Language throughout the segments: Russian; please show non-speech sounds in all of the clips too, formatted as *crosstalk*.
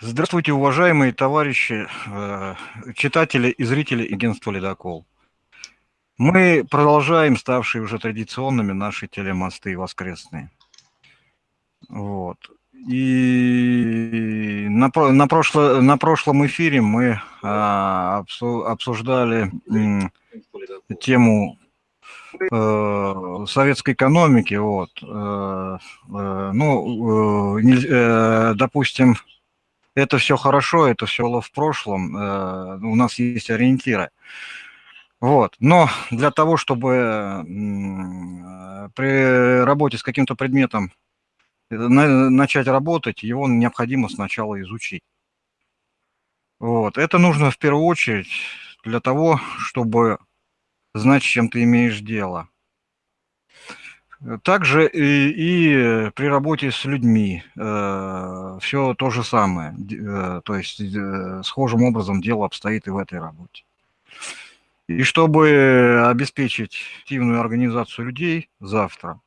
Здравствуйте, уважаемые товарищи, э, читатели и зрители агентства «Ледокол». Мы продолжаем ставшие уже традиционными наши телемосты воскресные. Вот. И на, на, прошло, на прошлом эфире мы а, обсуждали тему э, советской экономики. Вот. Э, э, ну, э, э, допустим, это все хорошо, это все было в прошлом, э, у нас есть ориентиры. Вот. Но для того, чтобы при работе с каким-то предметом э, начать работать, его необходимо сначала изучить. Вот. Это нужно в первую очередь для того, чтобы знать, с чем ты имеешь дело. Также и, и при работе с людьми э, все то же самое. Э, то есть э, схожим образом дело обстоит и в этой работе. И чтобы обеспечить активную организацию людей завтра,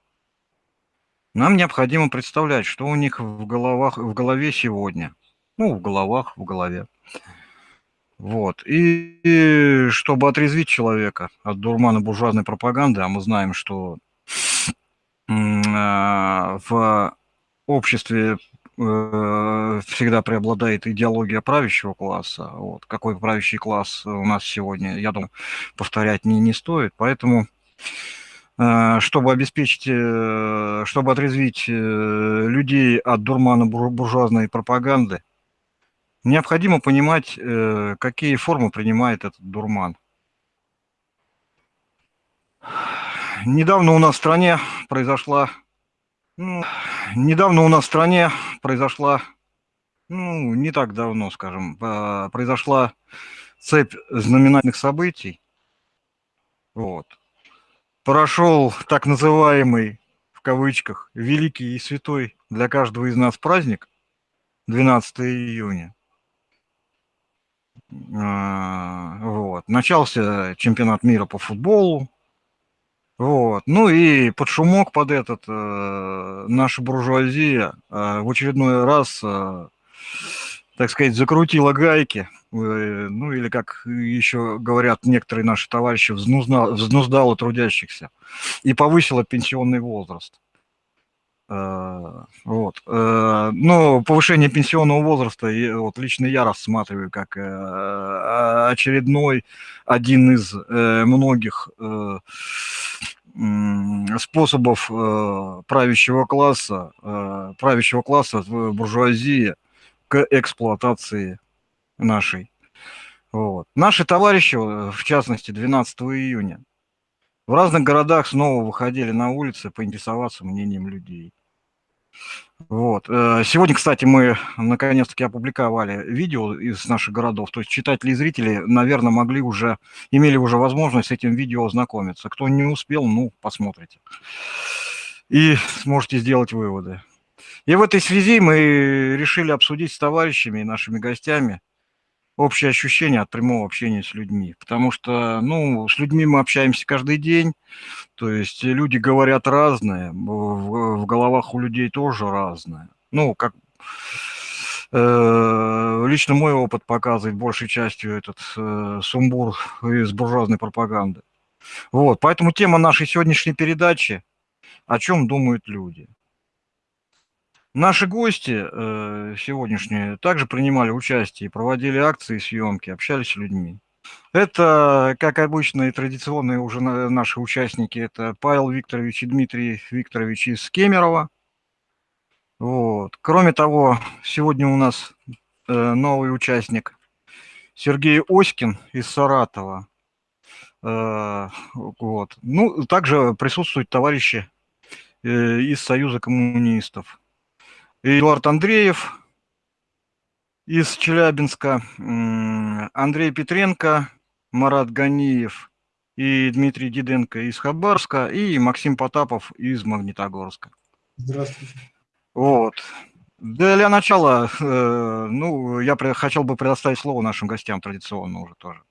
нам необходимо представлять, что у них в, головах, в голове сегодня. Ну, в головах, в голове. Вот. И, и чтобы отрезвить человека от дурмана буржуазной пропаганды, а мы знаем, что в обществе э, всегда преобладает идеология правящего класса. Вот. Какой правящий класс у нас сегодня, я думаю, повторять не, не стоит. Поэтому, э, чтобы обеспечить, э, чтобы отрезвить людей от дурмана буржуазной пропаганды, необходимо понимать, какие формы принимает этот дурман недавно у нас в стране произошла, ну, недавно у нас в стране произошла, ну, не так давно, скажем, а, произошла цепь знаменательных событий. Вот. Прошел так называемый, в кавычках, великий и святой для каждого из нас праздник, 12 июня. А, вот. Начался чемпионат мира по футболу, вот. Ну и под шумок под этот э, наша буржуазия э, в очередной раз, э, так сказать, закрутила гайки, э, ну или, как еще говорят некоторые наши товарищи, взнуздала, взнуздала трудящихся и повысила пенсионный возраст. Э, вот. Э, но повышение пенсионного возраста, вот лично я рассматриваю как э, очередной один из многих способов правящего класса, правящего класса буржуазии к эксплуатации нашей. Вот. Наши товарищи, в частности, 12 июня, в разных городах снова выходили на улицы поинтересоваться мнением людей. Вот. Э, сегодня, кстати, мы наконец-таки опубликовали видео из наших городов. То есть читатели и зрители, наверное, могли уже, имели уже возможность с этим видео ознакомиться. Кто не успел, ну, посмотрите. И сможете сделать выводы. И в этой связи мы решили обсудить с товарищами и нашими гостями общее ощущение от прямого общения с людьми. Потому что, ну, с людьми мы общаемся каждый день, то есть люди говорят разное, в, в головах у людей тоже разное. Ну, как э, лично мой опыт показывает большей частью этот э, сумбур из буржуазной пропаганды. Вот, поэтому тема нашей сегодняшней передачи «О чем думают люди?». Наши гости э, сегодняшние также принимали участие, проводили акции, съемки, общались с людьми. Это, как обычно, и традиционные уже наши участники, это Павел Викторович и Дмитрий Викторович из Кемерово. Вот. Кроме того, сегодня у нас э, новый участник Сергей Оськин из Саратова. Э, вот. Ну, также присутствуют товарищи э, из Союза коммунистов. Эдуард Андреев из Челябинска, Андрей Петренко, Марат Ганиев и Дмитрий Диденко из Хабарска и Максим Потапов из Магнитогорска. Здравствуйте. Вот. Для начала, э, ну, я хотел бы предоставить слово нашим гостям традиционно уже тоже.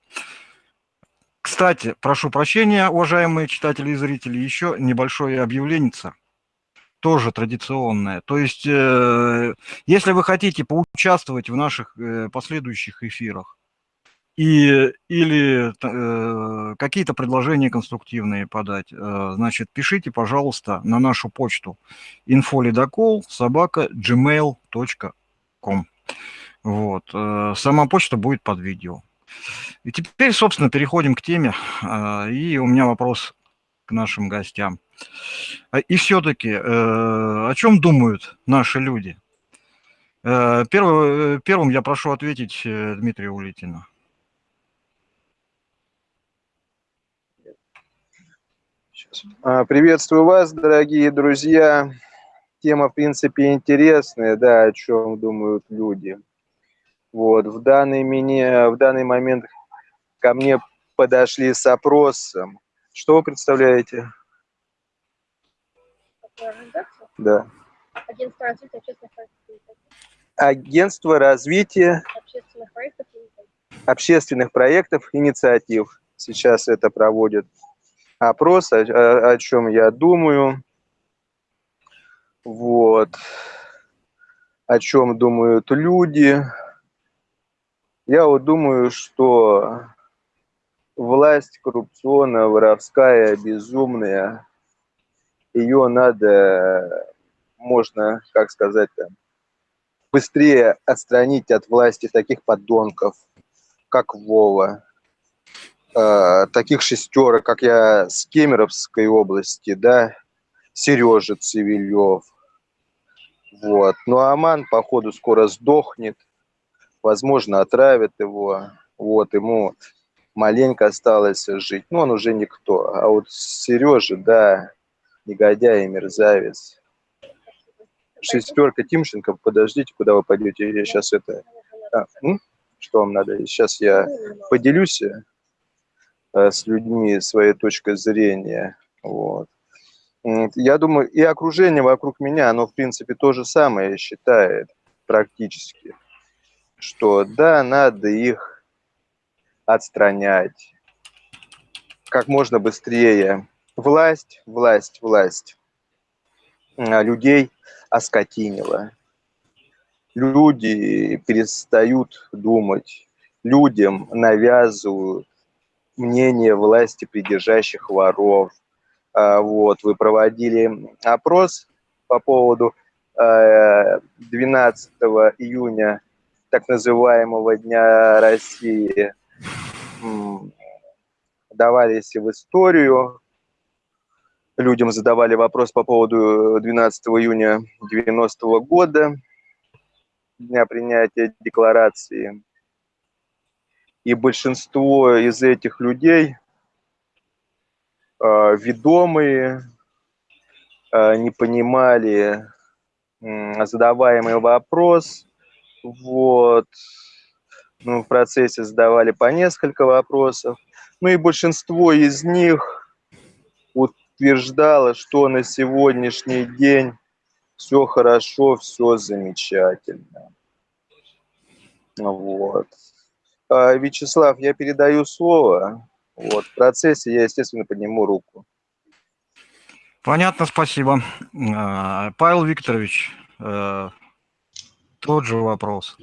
Кстати, прошу прощения, уважаемые читатели и зрители, еще небольшое объявление. Тоже традиционное. То есть, э, если вы хотите поучаствовать в наших э, последующих эфирах, и, или э, какие-то предложения конструктивные подать, значит, пишите, пожалуйста, на нашу почту infolidокол собака gmail.com. Вот. Сама почта будет под видео. И теперь, собственно, переходим к теме. И у меня вопрос нашим гостям. А, и все-таки, э, о чем думают наши люди? Первым, первым я прошу ответить Дмитрия Улитина. Приветствую вас, дорогие друзья. Тема, в принципе, интересная, да, о чем думают люди. Вот, в данный, меня, в данный момент ко мне подошли с опросом. Что вы представляете? Да. Агентство развития общественных проектов. Агентство развития общественных проектов, общественных проектов, инициатив. Сейчас это проводит опрос, о, о, о чем я думаю. Вот. О чем думают люди. Я вот думаю, что власть коррупционная, воровская, безумная, ее надо, можно, как сказать быстрее отстранить от власти таких подонков, как Вова, э, таких шестерок, как я с Кемеровской области, да, Сережа Цивилев. Вот. Ну, Аман, походу, скоро сдохнет – возможно, отравят его, вот, ему маленько осталось жить, но он уже никто. А вот Сережа, да, негодяй и мерзавец. Шестерка Тимченко, подождите, куда вы пойдете, я сейчас это... А, ну, что вам надо? Сейчас я поделюсь э, с людьми своей точкой зрения, вот. Я думаю, и окружение вокруг меня, оно, в принципе, то же самое считает практически что да, надо их отстранять как можно быстрее. Власть, власть, власть а, людей оскотинила. Люди перестают думать, людям навязывают мнение власти придержащих воров. А, вот, вы проводили опрос по поводу 12 э, июня так называемого Дня России давались в историю. Людям задавали вопрос по поводу 12 июня 90 -го года, дня принятия декларации. И большинство из этих людей, э, ведомые, э, не понимали задаваемый вопрос – вот. Ну, в процессе задавали по несколько вопросов. Ну и большинство из них утверждало, что на сегодняшний день все хорошо, все замечательно. Вот. А, Вячеслав, я передаю слово. Вот. В процессе я, естественно, подниму руку. Понятно, спасибо. А, Павел Викторович, э, тот же вопрос.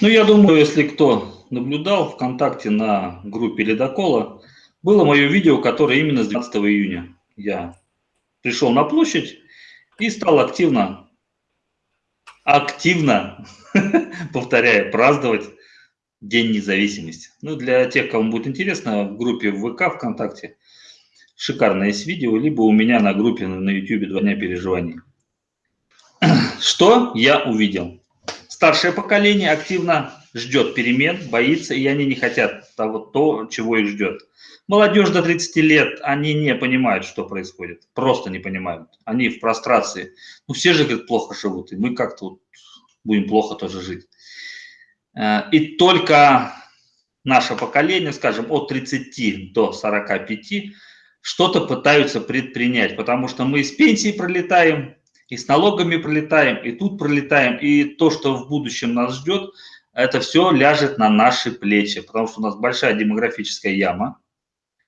Ну, я думаю, если кто наблюдал ВКонтакте на группе Ледокола, было мое видео, которое именно с 12 июня. Я пришел на площадь и стал активно, активно, *laughs* повторяю, праздновать День независимости. Ну, для тех, кому будет интересно, в группе ВК ВКонтакте шикарное есть видео, либо у меня на группе на YouTube «Два дня переживаний». *clears throat* Что я увидел? Старшее поколение активно ждет перемен, боится, и они не хотят того, то, чего их ждет. Молодежь до 30 лет, они не понимают, что происходит, просто не понимают. Они в прострации. Ну, все же, говорят, плохо живут, и мы как-то вот будем плохо тоже жить. Э, и только наше поколение, скажем, от 30 до 45, что-то пытаются предпринять, потому что мы из пенсии пролетаем, и с налогами пролетаем, и тут пролетаем, и то, что в будущем нас ждет, это все ляжет на наши плечи, потому что у нас большая демографическая яма,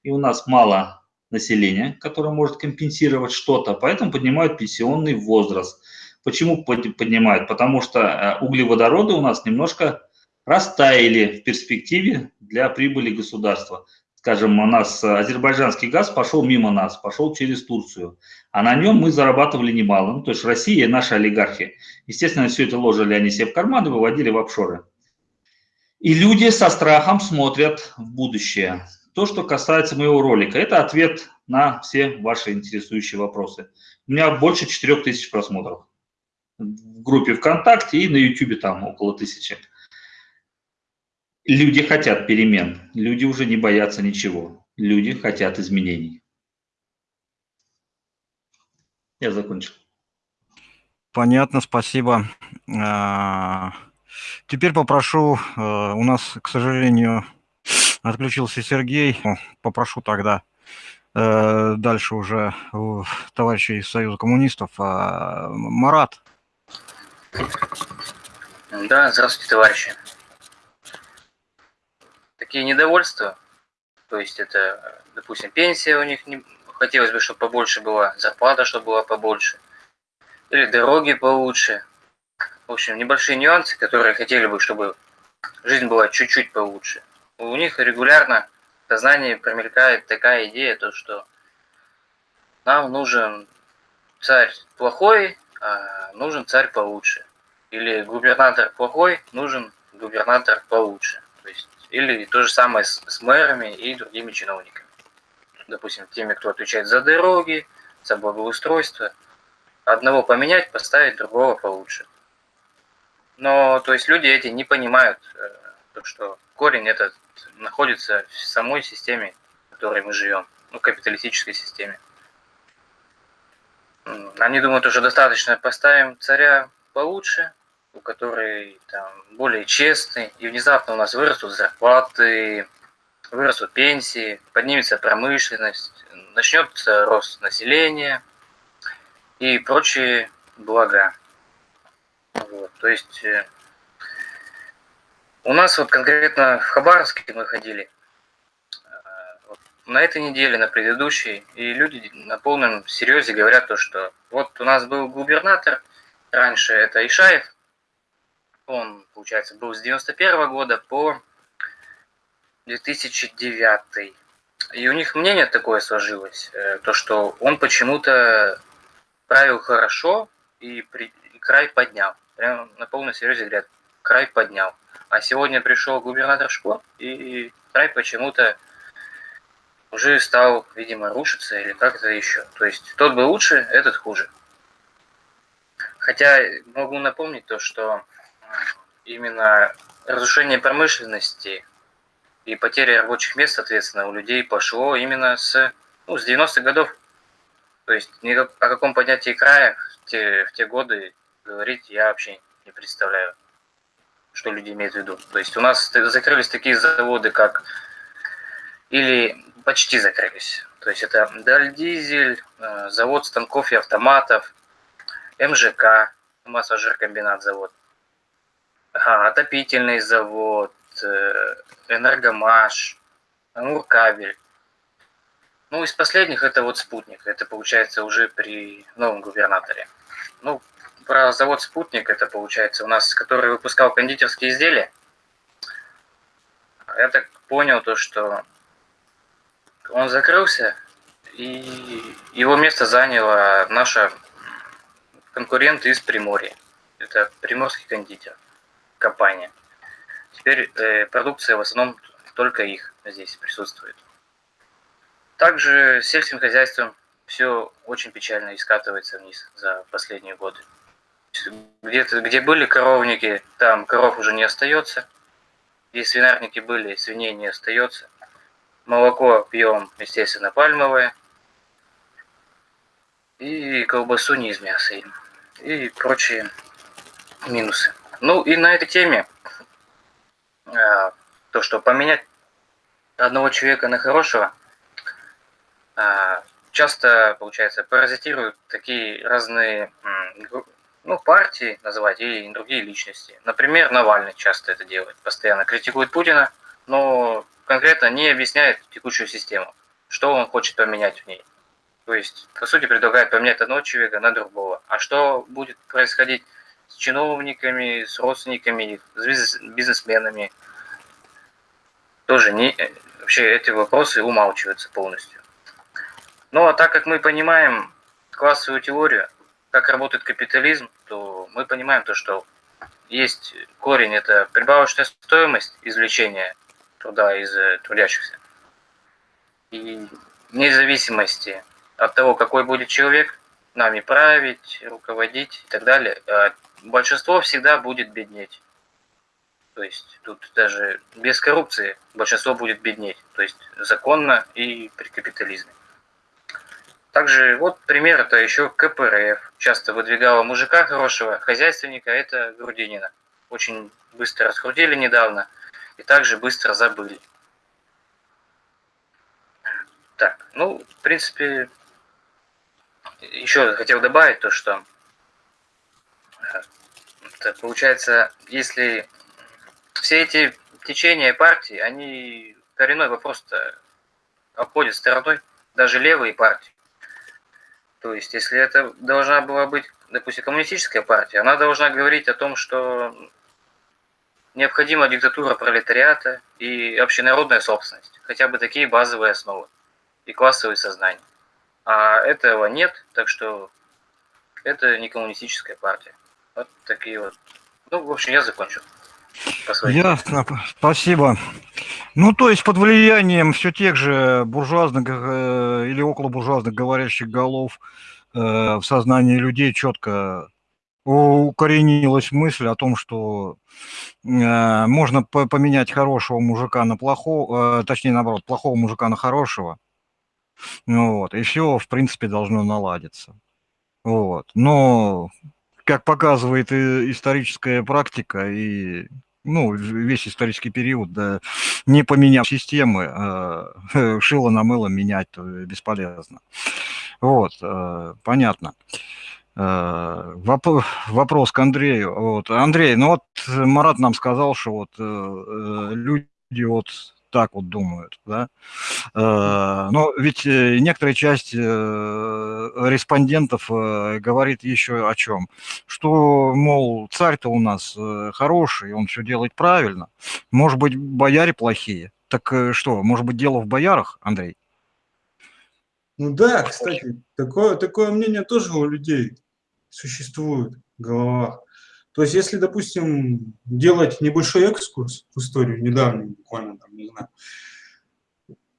и у нас мало населения, которое может компенсировать что-то, поэтому поднимают пенсионный возраст. Почему поднимают? Потому что э, углеводороды у нас немножко растаяли в перспективе для прибыли государства. Скажем, у нас азербайджанский газ пошел мимо нас, пошел через Турцию, а на нем мы зарабатывали немало. Ну, то есть Россия и наши олигархи. Естественно, все это ложили они себе в карман и выводили в офшоры. И люди со страхом смотрят в будущее. То, что касается моего ролика, это ответ на все ваши интересующие вопросы. У меня больше 4000 просмотров в группе ВКонтакте и на YouTube там около тысячи. Люди хотят перемен, люди уже не боятся ничего, люди хотят изменений. Я закончил. Понятно, спасибо. Теперь попрошу, э, у нас, к сожалению, отключился Сергей. Попрошу тогда э, дальше уже товарищей из Союза коммунистов. А, Марат, да, здравствуйте, товарищи. Такие недовольства, то есть это, допустим, пенсия у них не хотелось бы, чтобы побольше была, зарплата, чтобы была побольше, или дороги получше. В общем, небольшие нюансы, которые хотели бы, чтобы жизнь была чуть-чуть получше. У них регулярно в сознании промелькает такая идея, то что нам нужен царь плохой, а нужен царь получше или губернатор плохой, нужен губернатор получше. То есть, или то же самое с, с мэрами и другими чиновниками. Допустим, теми, кто отвечает за дороги, за благоустройство. Одного поменять, поставить другого получше. Но, то есть, люди эти не понимают, э, то, что корень этот находится в самой системе, в которой мы живем, ну, капиталистической системе. Они думают, уже достаточно поставим царя получше, у которой там более честный, и внезапно у нас вырастут зарплаты, вырастут пенсии, поднимется промышленность, начнется рост населения и прочие блага. Вот, то есть э, у нас вот конкретно в Хабаровске мы ходили э, на этой неделе, на предыдущей, и люди на полном серьезе говорят то, что вот у нас был губернатор – раньше это Ишаев, он, получается, был с 91 года по 2009. И у них мнение такое сложилось, э, то что он почему-то правил хорошо и, при, и край поднял. Прям на полном серьезе говорят, край поднял. А сегодня пришел губернатор Шкло, и край почему-то уже стал, видимо, рушиться или как-то еще. То есть тот был лучше, этот хуже. Хотя могу напомнить то, что именно разрушение промышленности и потеря рабочих мест, соответственно, у людей пошло именно с, ну, с 90-х годов. То есть ни о каком поднятии края в те, в те годы говорить я вообще не представляю, что люди имеют в виду. То есть у нас закрылись такие заводы, как... Или почти закрылись. То есть это Дальдизель, э, завод станков и автоматов, МЖК, массожиркомбинат завод, а, отопительный завод, э, Энергомаш, Амуркабель. Ну, из последних это вот «Спутник». Это получается уже при новом губернаторе. Ну, про завод «Спутник» это получается у нас, который выпускал кондитерские изделия. Я так понял то, что он закрылся, и его место заняла наша конкуренты из Приморья. Это приморский кондитер, компания. Теперь э, продукция в основном только их здесь присутствует. Также с сельским хозяйством все очень печально и скатывается вниз за последние годы. Где-то, где были коровники, там коров уже не остается. Где свинарники были, свиней не остается. Молоко пьем, естественно, пальмовое. И колбасу не из мяса им и прочие минусы. Ну и на этой теме а, то, что поменять одного человека на хорошего, а, часто, получается, паразитируют такие разные ну, партии называть и другие личности. Например, Навальный часто это делает, постоянно критикует Путина, но конкретно не объясняет текущую систему. что он хочет поменять в ней. То есть, по сути, предлагает поменять одного человека на другого. А что будет происходить с чиновниками, с родственниками, с бизнесменами? Тоже не, вообще эти вопросы умалчиваются полностью. Ну а так как мы понимаем классовую теорию, как работает капитализм, то мы понимаем то, что есть корень, это прибавочная стоимость извлечения труда из э, трудящихся. И вне зависимости от того, какой будет человек, нами править, руководить и так далее, а большинство всегда будет беднеть. То есть тут даже без коррупции большинство будет беднеть. То есть законно и при капитализме. Также вот пример это еще КПРФ. Часто выдвигала мужика хорошего, хозяйственника, это Грудинина. Очень быстро раскрутили недавно и также быстро забыли. Так, ну, в принципе, еще хотел добавить то, что это получается, если все эти течения партии, они коренной вопрос-то обходят стороной, даже левые партии. То есть, если это должна была быть, допустим, коммунистическая партия, она должна говорить о том, что необходима диктатура пролетариата и общенародная собственность, хотя бы такие базовые основы и классовые сознания. А этого нет, так что это не коммунистическая партия. Вот такие вот. Ну, в общем, я закончил. Ясно, спасибо. Ну, то есть под влиянием все тех же буржуазных э, или около буржуазных говорящих голов в сознании людей четко укоренилась мысль о том, что э, можно поменять хорошего мужика на плохого, э, точнее, наоборот, плохого мужика на хорошего. Ну, вот, и все, в принципе, должно наладиться. Вот. Но, как показывает и историческая практика, и ну, весь исторический период, да, не поменяв системы, э, *laughs* шило на мыло менять бесполезно. Вот, э, понятно. Э, вопрос к Андрею. Вот, Андрей, ну вот Марат нам сказал, что вот э, люди вот так вот думают, да. Э, но ведь э, некоторая часть э, респондентов говорит еще о чем? Что, мол, царь-то у нас хороший, он все делает правильно. Может быть, бояре плохие. Так что, может быть, дело в боярах, Андрей? Ну да, кстати, такое, такое мнение тоже у людей существует в головах. То есть, если, допустим, делать небольшой экскурс в историю, недавний, буквально, там, не знаю,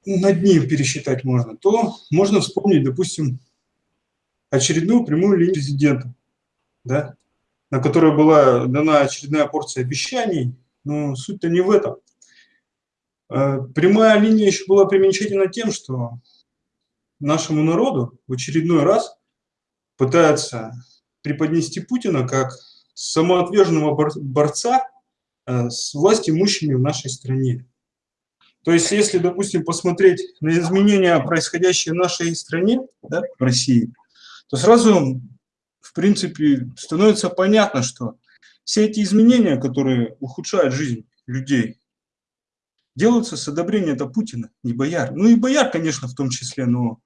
над ним пересчитать можно, то можно вспомнить, допустим, очередную прямую линию президента, да, на которой была дана очередная порция обещаний, но суть-то не в этом. Э, прямая линия еще была примечательна тем, что нашему народу в очередной раз пытается преподнести Путина как самоотверженного борца э, с власть имущими в нашей стране. То есть, если, допустим, посмотреть на изменения, происходящие в нашей стране, да, в России, то сразу, в принципе, становится понятно, что все эти изменения, которые ухудшают жизнь людей, делаются с одобрения это Путина, не бояр. Ну и бояр, конечно, в том числе, но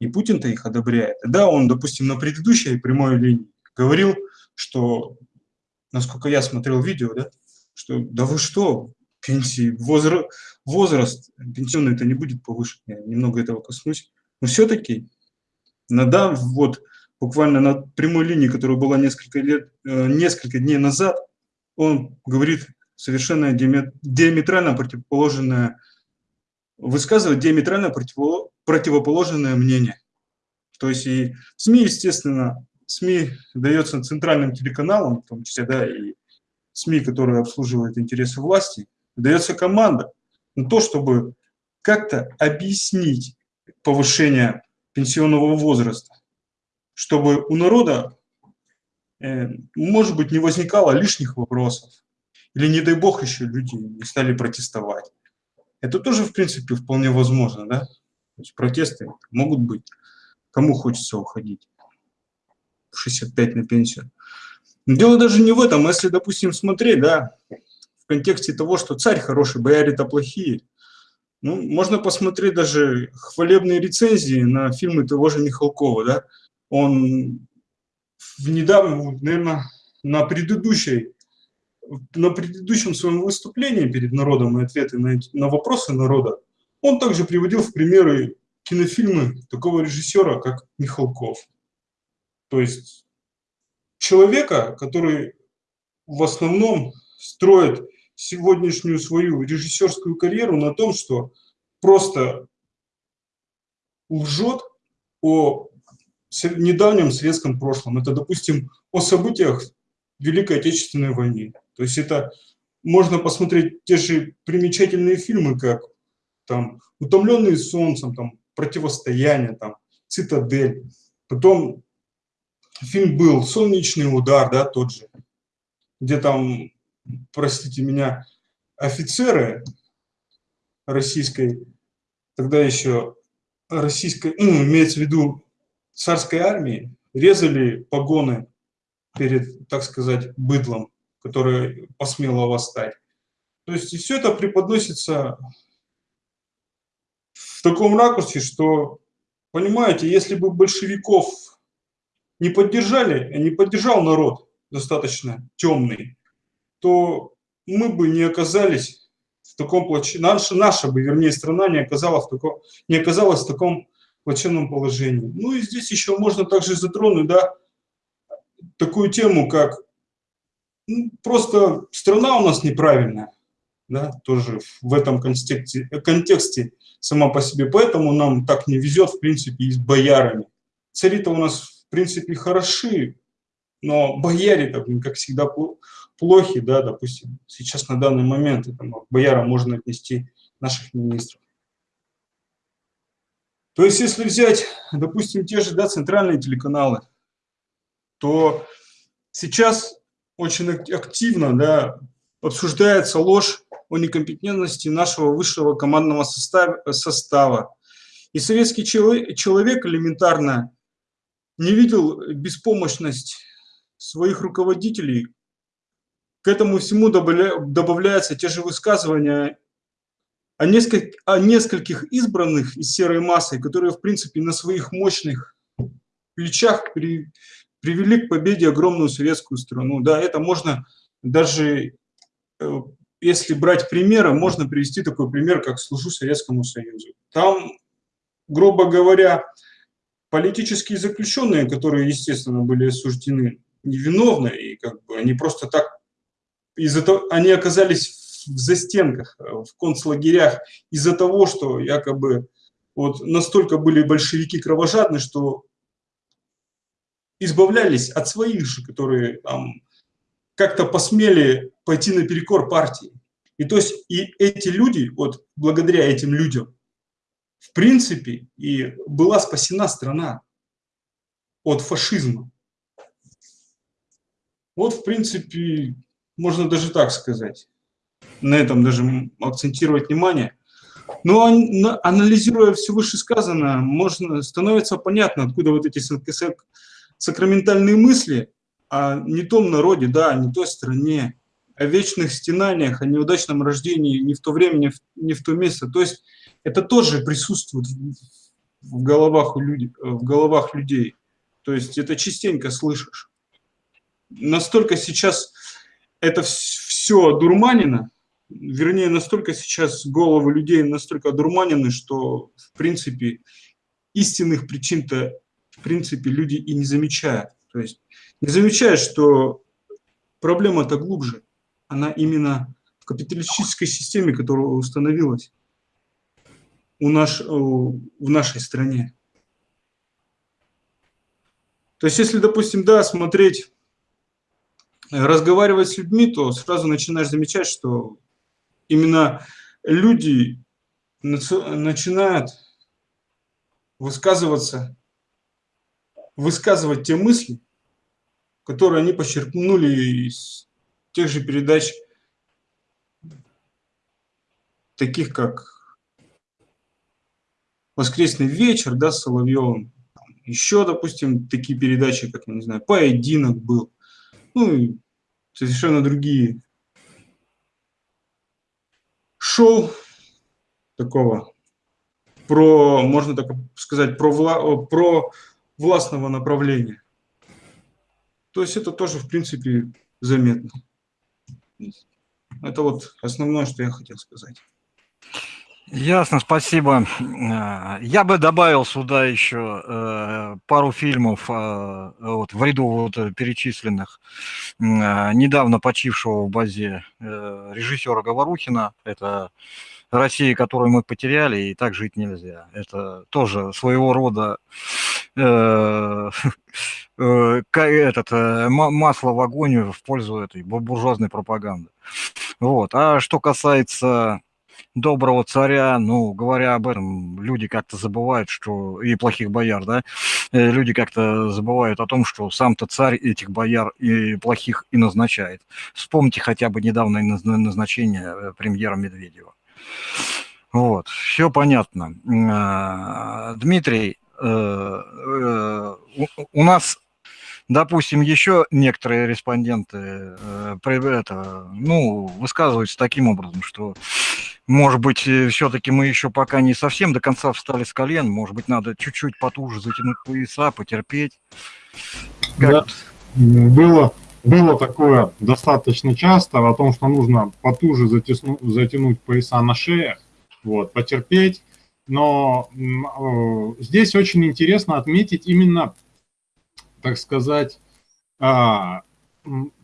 и Путин-то их одобряет. Да, он, допустим, на предыдущей прямой линии говорил, что насколько я смотрел видео, да, что да вы что, пенсии, возраст, возраст пенсионный это не будет повышен, я немного этого коснусь, но все-таки надо вот буквально на прямой линии, которая была несколько лет, э, несколько дней назад, он говорит совершенно диаметрально противоположное, высказывает диаметрально противоположное мнение. То есть и СМИ, естественно, СМИ дается центральным телеканалам, в том числе, да, и СМИ, которые обслуживают интересы власти, дается команда на то, чтобы как-то объяснить повышение пенсионного возраста, чтобы у народа, э, может быть, не возникало лишних вопросов, или, не дай бог, еще люди не стали протестовать. Это тоже, в принципе, вполне возможно, да? То есть протесты могут быть, кому хочется уходить. 65 на пенсию. Но дело даже не в этом. Если, допустим, смотреть, да, в контексте того, что царь хороший, бояре-то плохие, Ну, можно посмотреть даже хвалебные рецензии на фильмы того же Михалкова, да. Он в недавнем, наверное, на предыдущей, на предыдущем своем выступлении перед народом и ответы на, на вопросы народа, он также приводил в примеры кинофильмы такого режиссера, как Михалков. То есть человека, который в основном строит сегодняшнюю свою режиссерскую карьеру на том, что просто лжет о недавнем советском прошлом. Это, допустим, о событиях Великой Отечественной войны. То есть это можно посмотреть те же примечательные фильмы, как там «Утомленные солнцем», там «Противостояние», там «Цитадель». Потом фильм был «Солнечный удар», да, тот же, где там, простите меня, офицеры российской, тогда еще российской, ну, имеется в виду царской армии, резали погоны перед, так сказать, быдлом, которое посмело восстать. То есть все это преподносится в таком ракурсе, что, понимаете, если бы большевиков не поддержали, не поддержал народ достаточно темный, то мы бы не оказались в таком плачевном, наша, наша бы, вернее, страна не оказалась в таком, не оказалась в таком плачевном положении. Ну и здесь еще можно также затронуть, да, такую тему, как просто страна у нас неправильная, да, тоже в этом контексте, контексте сама по себе, поэтому нам так не везет, в принципе, и с боярами. Цари-то у нас, в принципе, хороши, но бояре-то, как всегда, плохи, да, допустим, сейчас на данный момент, это, бояра можно отнести наших министров. То есть, если взять, допустим, те же да, центральные телеканалы, то сейчас очень активно да, обсуждается ложь о некомпетентности нашего высшего командного состава. И советский человек элементарно не видел беспомощность своих руководителей. К этому всему добавляются те же высказывания о, нескольких, о нескольких избранных из серой массы, которые, в принципе, на своих мощных плечах при, привели к победе огромную советскую страну. Да, это можно даже, э, если брать примеры, можно привести такой пример, как «Служу Советскому Союзу». Там, грубо говоря, политические заключенные, которые, естественно, были осуждены невиновно, и как бы они просто так, из-за того, они оказались в застенках, э, в концлагерях из-за того, что якобы вот настолько были большевики кровожадны, что избавлялись от своих же, которые там как-то посмели пойти наперекор партии. И то есть и эти люди, вот благодаря этим людям, в принципе, и была спасена страна от фашизма. Вот, в принципе, можно даже так сказать на этом даже акцентировать внимание. Но анализируя все вышесказанное, можно, становится понятно, откуда вот эти сакраментальные мысли о не том народе, да, не той стране, о вечных стенаниях, о неудачном рождении не в то время, не в, то место. То есть это тоже присутствует в головах, у людей, в головах людей. То есть это частенько слышишь. Настолько сейчас это все дурманено, вернее, настолько сейчас головы людей настолько одурманены, что, в принципе, истинных причин-то, в принципе, люди и не замечают. То есть не замечают, что проблема-то глубже. Она именно в капиталистической системе, которая установилась у наш, в нашей стране. То есть, если, допустим, да, смотреть, разговаривать с людьми, то сразу начинаешь замечать, что именно люди начинают высказываться, высказывать те мысли, которые они почерпнули из тех же передач, таких как «Воскресный вечер», да, с Соловьевым, еще, допустим, такие передачи, как, я не знаю, «Поединок» был, ну и совершенно другие. Шоу, такого, про, можно так сказать, про, про властного направления. То есть это тоже, в принципе, заметно. Это вот основное, что я хотел сказать. Ясно, спасибо. Э, я бы добавил сюда еще э, пару фильмов э, вот, в ряду вот перечисленных недавно почившего в базе режиссера Говорухина. Это Россия, которую мы потеряли, и так жить нельзя. Это тоже своего рода *laughs* этот, масло в огонь в пользу этой буржуазной пропаганды. Вот. А что касается доброго царя, ну, говоря об этом, люди как-то забывают, что и плохих бояр, да, э, люди как-то забывают о том, что сам-то царь этих бояр и плохих и назначает. Вспомните хотя бы недавнее назначение э, премьера Медведева. Вот, все понятно. А, Дмитрий, э, у нас допустим, еще некоторые респонденты э, это, ну, высказываются таким образом, что, может быть, э, все-таки мы еще пока не совсем до конца встали с колен, может быть, надо чуть-чуть потуже затянуть пояса, потерпеть. Как... Да. Было, было такое достаточно часто о том, что нужно потуже затесну, затянуть пояса на шее, вот, потерпеть. Но э, здесь очень интересно отметить именно так сказать, а,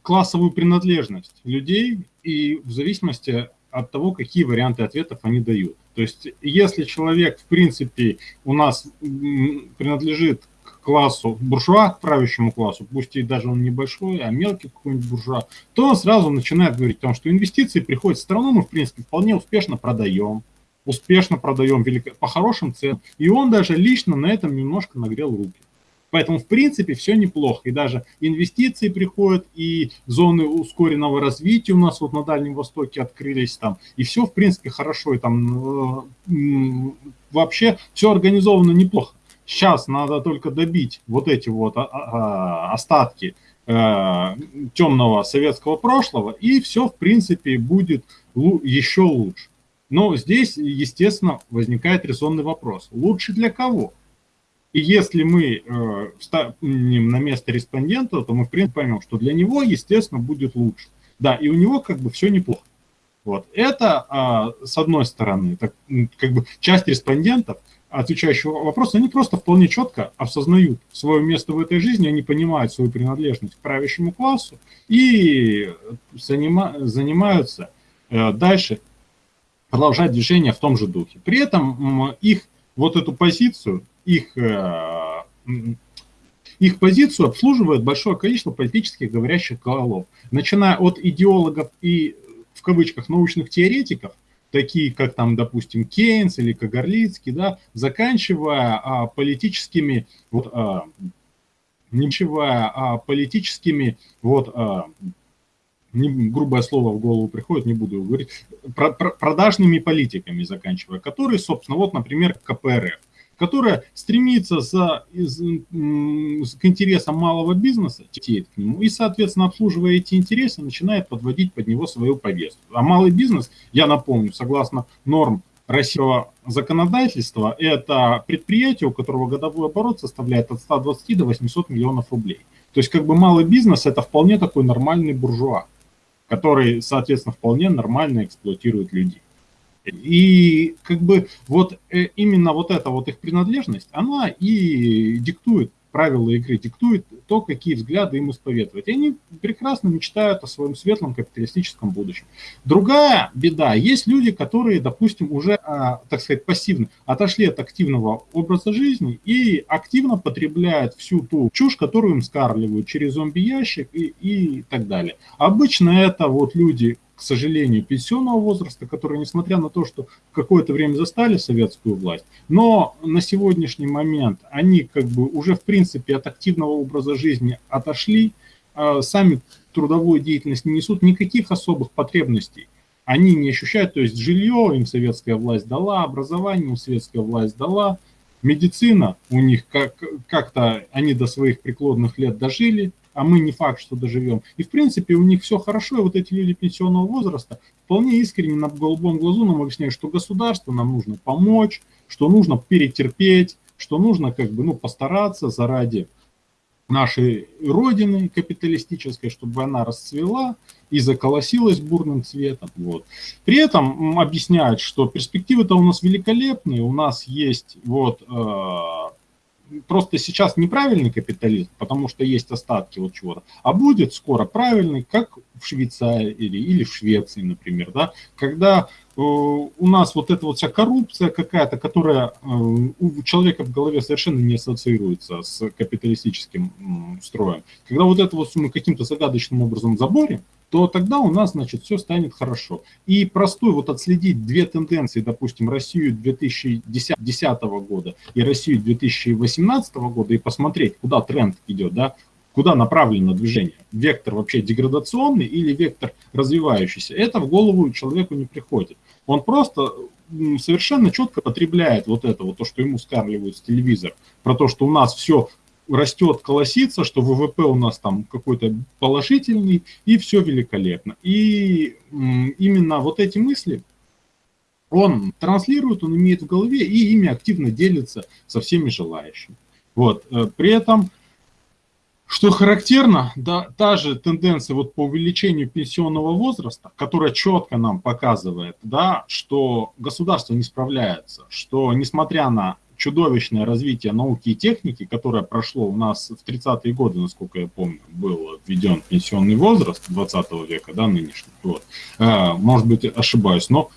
классовую принадлежность людей и в зависимости от того, какие варианты ответов они дают. То есть, если человек, в принципе, у нас принадлежит к классу буржуа, к правящему классу, пусть и даже он небольшой, а мелкий какой-нибудь буржуа, то он сразу начинает говорить о том, что инвестиции приходят в страну, мы, в принципе, вполне успешно продаем, успешно продаем велико, по хорошим ценам, и он даже лично на этом немножко нагрел руки. Поэтому, в принципе, все неплохо. И даже инвестиции приходят, и зоны ускоренного развития у нас вот на Дальнем Востоке открылись там. И все, в принципе, хорошо. И там э, вообще все организовано неплохо. Сейчас надо только добить вот эти вот а, а, остатки э, темного советского прошлого, и все, в принципе, будет еще лучше. Но здесь, естественно, возникает резонный вопрос. Лучше для кого? И если мы э, встанем на место респондента, то мы, в принципе, поймем, что для него, естественно, будет лучше. Да, и у него как бы все неплохо. Вот. Это, э, с одной стороны, так, как бы часть респондентов, отвечающих вопросы, они просто вполне четко осознают свое место в этой жизни, они понимают свою принадлежность к правящему классу и занима, занимаются э, дальше, продолжать движение в том же духе. При этом их вот эту позицию их, э, их позицию обслуживает большое количество политических говорящих голов, начиная от идеологов и, в кавычках, научных теоретиков, такие как там, допустим, Кейнс или Кагарлицкий, да, заканчивая а, политическими, вот, а, ничего, а, политическими, вот, а, не, грубое слово в голову приходит, не буду говорить, про, про, продажными политиками заканчивая, которые, собственно, вот, например, КПРФ которая стремится за, из, к интересам малого бизнеса, к нему, и, соответственно, обслуживая эти интересы, начинает подводить под него свою повестку. А малый бизнес, я напомню, согласно норм российского законодательства, это предприятие, у которого годовой оборот составляет от 120 до 800 миллионов рублей. То есть как бы малый бизнес – это вполне такой нормальный буржуа, который, соответственно, вполне нормально эксплуатирует людей. И как бы вот э, именно вот эта вот их принадлежность, она и диктует правила игры, диктует то, какие взгляды им исповедовать. И они прекрасно мечтают о своем светлом капиталистическом будущем. Другая беда, есть люди, которые, допустим, уже, а, так сказать, пассивно отошли от активного образа жизни и активно потребляют всю ту чушь, которую им скармливают через зомби-ящик и, и так далее. Обычно это вот люди к сожалению, пенсионного возраста, которые, несмотря на то, что какое-то время застали советскую власть, но на сегодняшний момент они как бы уже в принципе от активного образа жизни отошли, а сами трудовую деятельность не несут, никаких особых потребностей они не ощущают, то есть жилье им советская власть дала, образование им советская власть дала, медицина у них как-то, они до своих преклонных лет дожили, а мы не факт, что доживем. И, в принципе, у них все хорошо, и вот эти люди пенсионного возраста вполне искренне на голубом глазу нам объясняют, что государство нам нужно помочь, что нужно перетерпеть, что нужно как бы, ну, постараться заради нашей родины капиталистической, чтобы она расцвела и заколосилась бурным цветом. Вот. При этом объясняют, что перспективы-то у нас великолепные, у нас есть вот э, просто сейчас неправильный капитализм, потому что есть остатки вот чего-то, а будет скоро правильный, как в Швейцарии или в Швеции, например, да, когда у нас вот эта вот вся коррупция какая-то, которая э, у человека в голове совершенно не ассоциируется с капиталистическим строем. Когда вот это вот мы каким-то загадочным образом заборем, то тогда у нас, значит, все станет хорошо. И простой вот отследить две тенденции, допустим, Россию 2010 года и Россию 2018 года и посмотреть, куда тренд идет, да, куда направлено движение, вектор вообще деградационный или вектор развивающийся, это в голову человеку не приходит. Он просто совершенно четко потребляет вот это, вот то, что ему скармливают с телевизора, про то, что у нас все растет, колосится, что ВВП у нас там какой-то положительный, и все великолепно. И именно вот эти мысли он транслирует, он имеет в голове, и ими активно делится со всеми желающими. Вот. Э, при этом что характерно, да, та же тенденция вот по увеличению пенсионного возраста, которая четко нам показывает, да, что государство не справляется, что несмотря на чудовищное развитие науки и техники, которое прошло у нас в 30-е годы, насколько я помню, был введен пенсионный возраст 20 века, да, нынешний, вот, э, может быть, ошибаюсь, но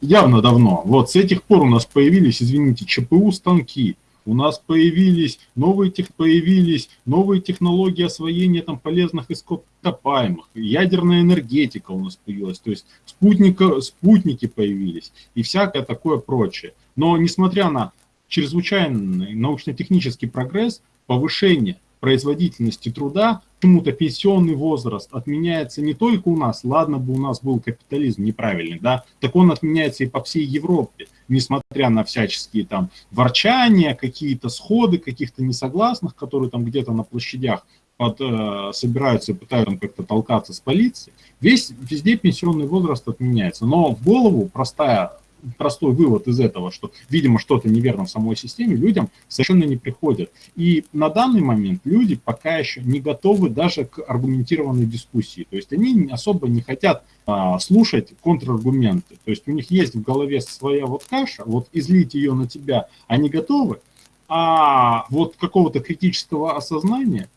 явно давно. Вот с этих пор у нас появились, извините, ЧПУ-станки, у нас появились новые, тех, появились новые технологии освоения там, полезных ископаемых, ядерная энергетика у нас появилась, то есть спутника, спутники появились и всякое такое прочее. Но несмотря на чрезвычайный научно-технический прогресс, повышение производительности труда, почему-то пенсионный возраст отменяется не только у нас, ладно бы у нас был капитализм неправильный, да, так он отменяется и по всей Европе, несмотря на всяческие там ворчания, какие-то сходы каких-то несогласных, которые там где-то на площадях под, э, собираются и пытаются как-то толкаться с полицией, весь, везде пенсионный возраст отменяется. Но в голову простая простой вывод из этого, что, видимо, что-то неверно в самой системе, людям совершенно не приходит. И на данный момент люди пока еще не готовы даже к аргументированной дискуссии. То есть они особо не хотят а, слушать контраргументы. То есть у них есть в голове своя вот каша, вот излить ее на тебя они готовы, а вот какого-то критического осознания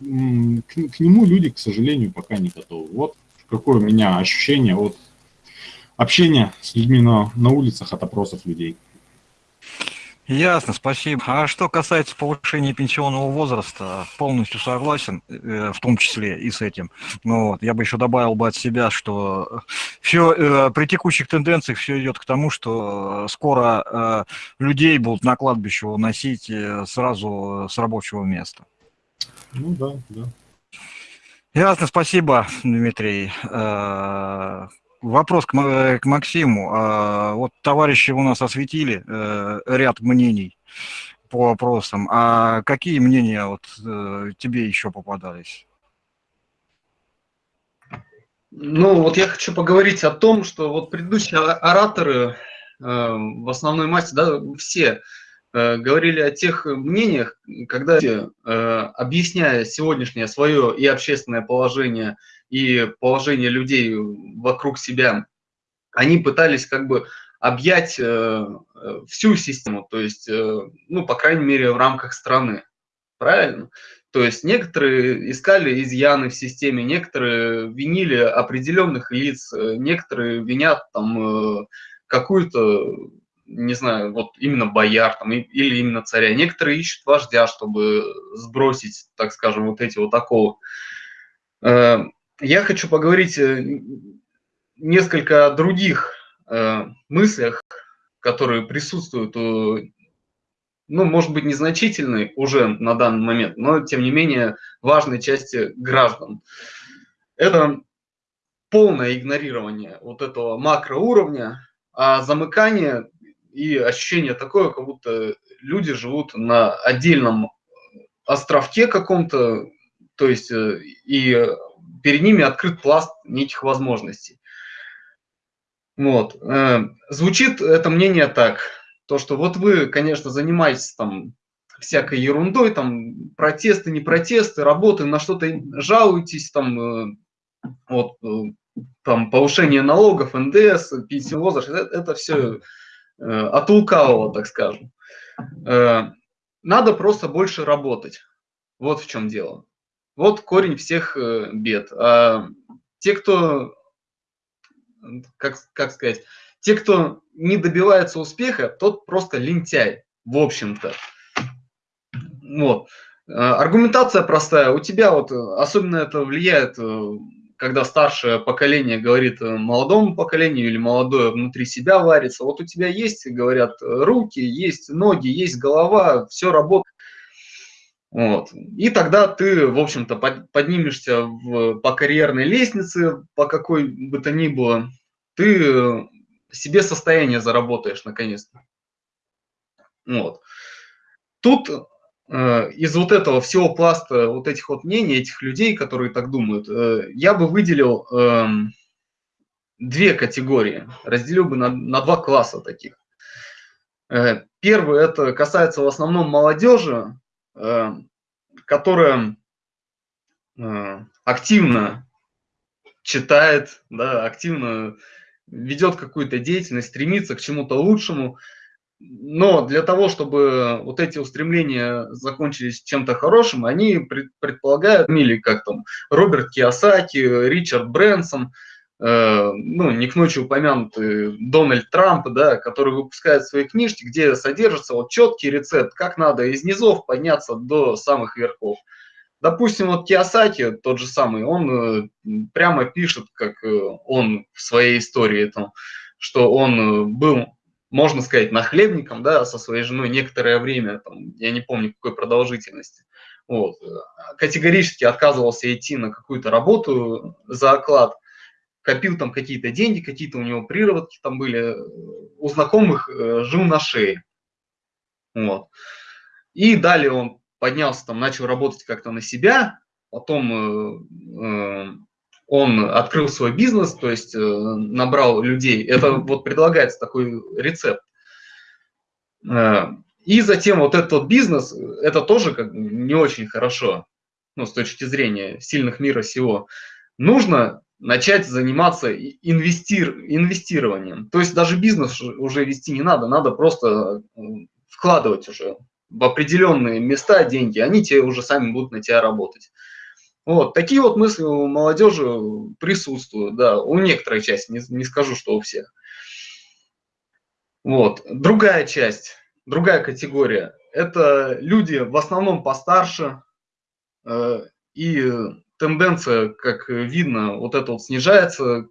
к, к нему люди, к сожалению, пока не готовы. Вот какое у меня ощущение от общения с людьми на, на улицах от опросов людей. Ясно, спасибо. А что касается повышения пенсионного возраста, полностью согласен, э, в том числе и с этим. Но вот, я бы еще добавил бы от себя, что все э, при текущих тенденциях все идет к тому, что скоро э, людей будут на кладбище уносить сразу с рабочего места. Ну да, да. Ясно, спасибо, Дмитрий. Вопрос к, э, к Максиму. А, вот товарищи у нас осветили э, ряд мнений по вопросам. А какие мнения вот э, тебе еще попадались? Ну, вот я хочу поговорить о том, что вот предыдущие ораторы в основной массе, да, все говорили о тех мнениях, когда, объясняя сегодняшнее свое и общественное положение, и положение людей вокруг себя, они пытались как бы объять э, э, всю систему, то есть, э, ну, по крайней мере, в рамках страны. Правильно? То есть некоторые искали изъяны в системе, некоторые винили определенных лиц, некоторые винят там какую-то, не знаю, вот именно бояр там, или именно царя. Некоторые ищут вождя, чтобы сбросить, так скажем, вот эти вот оковы я хочу поговорить э, несколько о других э, мыслях, которые присутствуют у, ну, может быть, незначительной уже на данный момент, но, тем не менее, важной части граждан. Это полное игнорирование вот этого макроуровня, а замыкание и ощущение такое, как будто люди живут на отдельном островке каком-то, то есть и перед ними открыт пласт неких возможностей. Вот. Звучит это мнение так, то, что вот вы, конечно, занимаетесь там всякой ерундой, там протесты, не протесты, работы, на что-то жалуетесь, там вот там повышение налогов, НДС, пенсионный возраст, это, это все э, от лукавого, так скажем. Э, надо просто больше работать. Вот в чем дело. Вот корень всех э, бед. А те, кто, как, как сказать, те, кто не добивается успеха, тот просто лентяй, в общем-то. Вот. Э, аргументация простая. У тебя вот особенно это влияет э, когда старшее поколение говорит э, молодому поколению или молодое внутри себя варится, вот у тебя есть, говорят, руки, есть ноги, есть голова, все работает. Вот. И тогда ты, в общем-то, поднимешься в, по карьерной лестнице, по какой бы то ни было, ты себе состояние заработаешь наконец-то. Вот. Тут Э, из вот этого всего пласта вот этих вот мнений, этих людей, которые так думают, э, я бы выделил эм, две категории, разделил бы на, на два класса таких. Э, первый, это касается в основном молодежи, которая активно читает, да, активно ведет какую-то деятельность, стремится к чему-то лучшему, но для того, чтобы вот эти устремления закончились чем-то хорошим, они предполагают, или как там, Роберт Киосаки, Ричард Брэнсон, э, ну, не к ночи упомянутый Дональд Трамп, да, который выпускает свои книжки, где содержится вот четкий рецепт, как надо из низов подняться до самых верхов. Допустим, вот Киосаки, тот же самый, он э, прямо пишет, как э, он в своей истории, там, что он э, был можно сказать, нахлебником, да, со своей женой некоторое время, там, я не помню какой продолжительности. Вот. Категорически отказывался идти на какую-то работу за оклад, копил там какие-то деньги, какие-то у него приработки там были, у знакомых э, жил на шее. Вот. И далее он поднялся, там, начал работать как-то на себя, потом э, э, он открыл свой бизнес, то есть э, набрал людей. Это вот предлагается такой рецепт. Э, и затем вот этот бизнес, это тоже как не очень хорошо, ну, с точки зрения сильных мира сего. Нужно начать заниматься инвестир, инвестированием. То есть даже бизнес уже вести не надо, надо просто э, вкладывать уже в определенные места деньги, они тебе уже сами будут на тебя работать. Вот, такие вот мысли у молодежи присутствуют, да, у некоторой части, не, не скажу, что у всех. Вот, другая часть, другая категория, это люди в основном постарше, э, и тенденция, как видно, вот это вот снижается,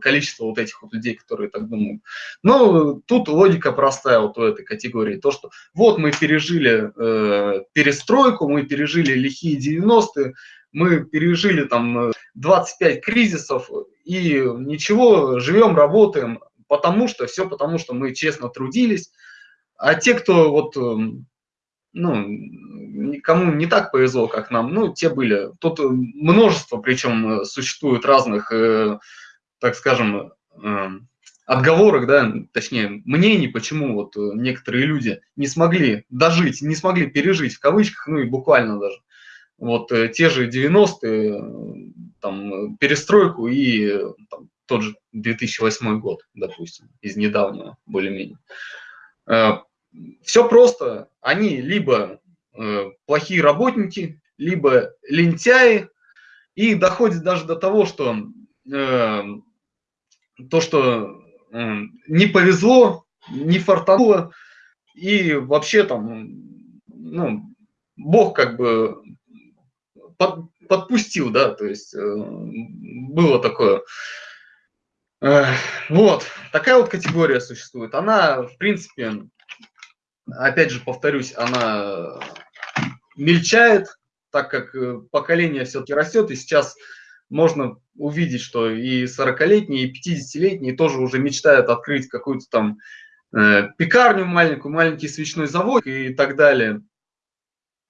количество вот этих вот людей, которые так думают. Но тут логика простая вот у этой категории, то, что вот мы пережили э, перестройку, мы пережили лихие 90-е, мы пережили там 25 э, кризисов и ничего, живем, работаем, потому что, все потому что мы честно трудились. А те, кто вот, эм, ну, никому не так повезло, как нам, ну, те были. Тут множество, причем существует разных, э, так скажем, эм, отговорок, да, точнее, мнений, почему вот некоторые люди не смогли дожить, не смогли пережить, в кавычках, ну и буквально даже, вот э, те же 90-е, там, перестройку и там, тот же 2008 год, допустим, из недавнего более-менее. Э, Все просто, они либо э, плохие работники, либо лентяи, и доходит даже до того, что то, что не повезло, не фартануло, и вообще там, ну, Бог как бы под, подпустил, да, то есть э, было такое. Э, вот, такая вот категория существует. Она, в принципе, опять же повторюсь, она мельчает, так как э, поколение все-таки растет, и сейчас можно увидеть, что и 40-летние, и 50-летние тоже уже мечтают открыть какую-то там э, пекарню маленькую, маленький свечной завод и так далее.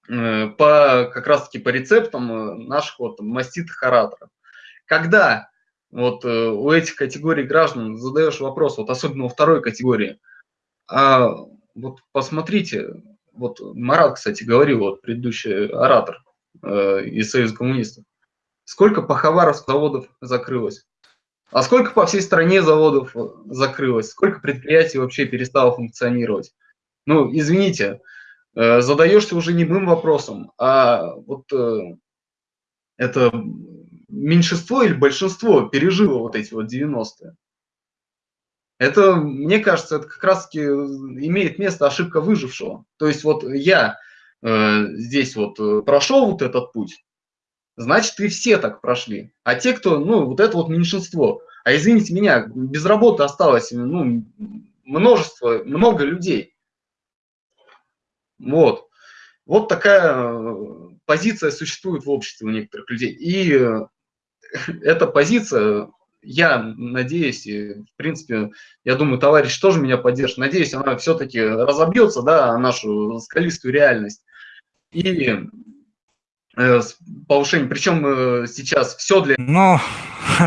э, по, как раз-таки по рецептам наших вот маститых ораторов. Когда вот у этих категорий граждан задаешь вопрос, вот особенно у второй категории, а вот посмотрите, вот Марат, кстати, говорил, вот предыдущий оратор э, из Союза коммунистов, сколько по Хабаровску заводов закрылось? А сколько по всей стране заводов закрылось? Сколько предприятий вообще перестало функционировать? Ну, извините, э, задаешься уже не мым вопросом, а вот э, это меньшинство или большинство пережило вот эти вот 90-е. Это, мне кажется, это как раз-таки имеет место ошибка выжившего. То есть вот я э, здесь вот э, прошел вот этот путь, значит, и все так прошли. А те, кто, ну, вот это вот меньшинство. А извините меня, без работы осталось, ну, множество, много людей. Вот. Вот такая э, позиция существует в обществе у некоторых людей. И э, *laughs* эта позиция я надеюсь, и, в принципе, я думаю, товарищ тоже меня поддержит. Надеюсь, она все-таки разобьется, да, нашу скалистую реальность. И э, повышение, причем э, сейчас все для... Ну,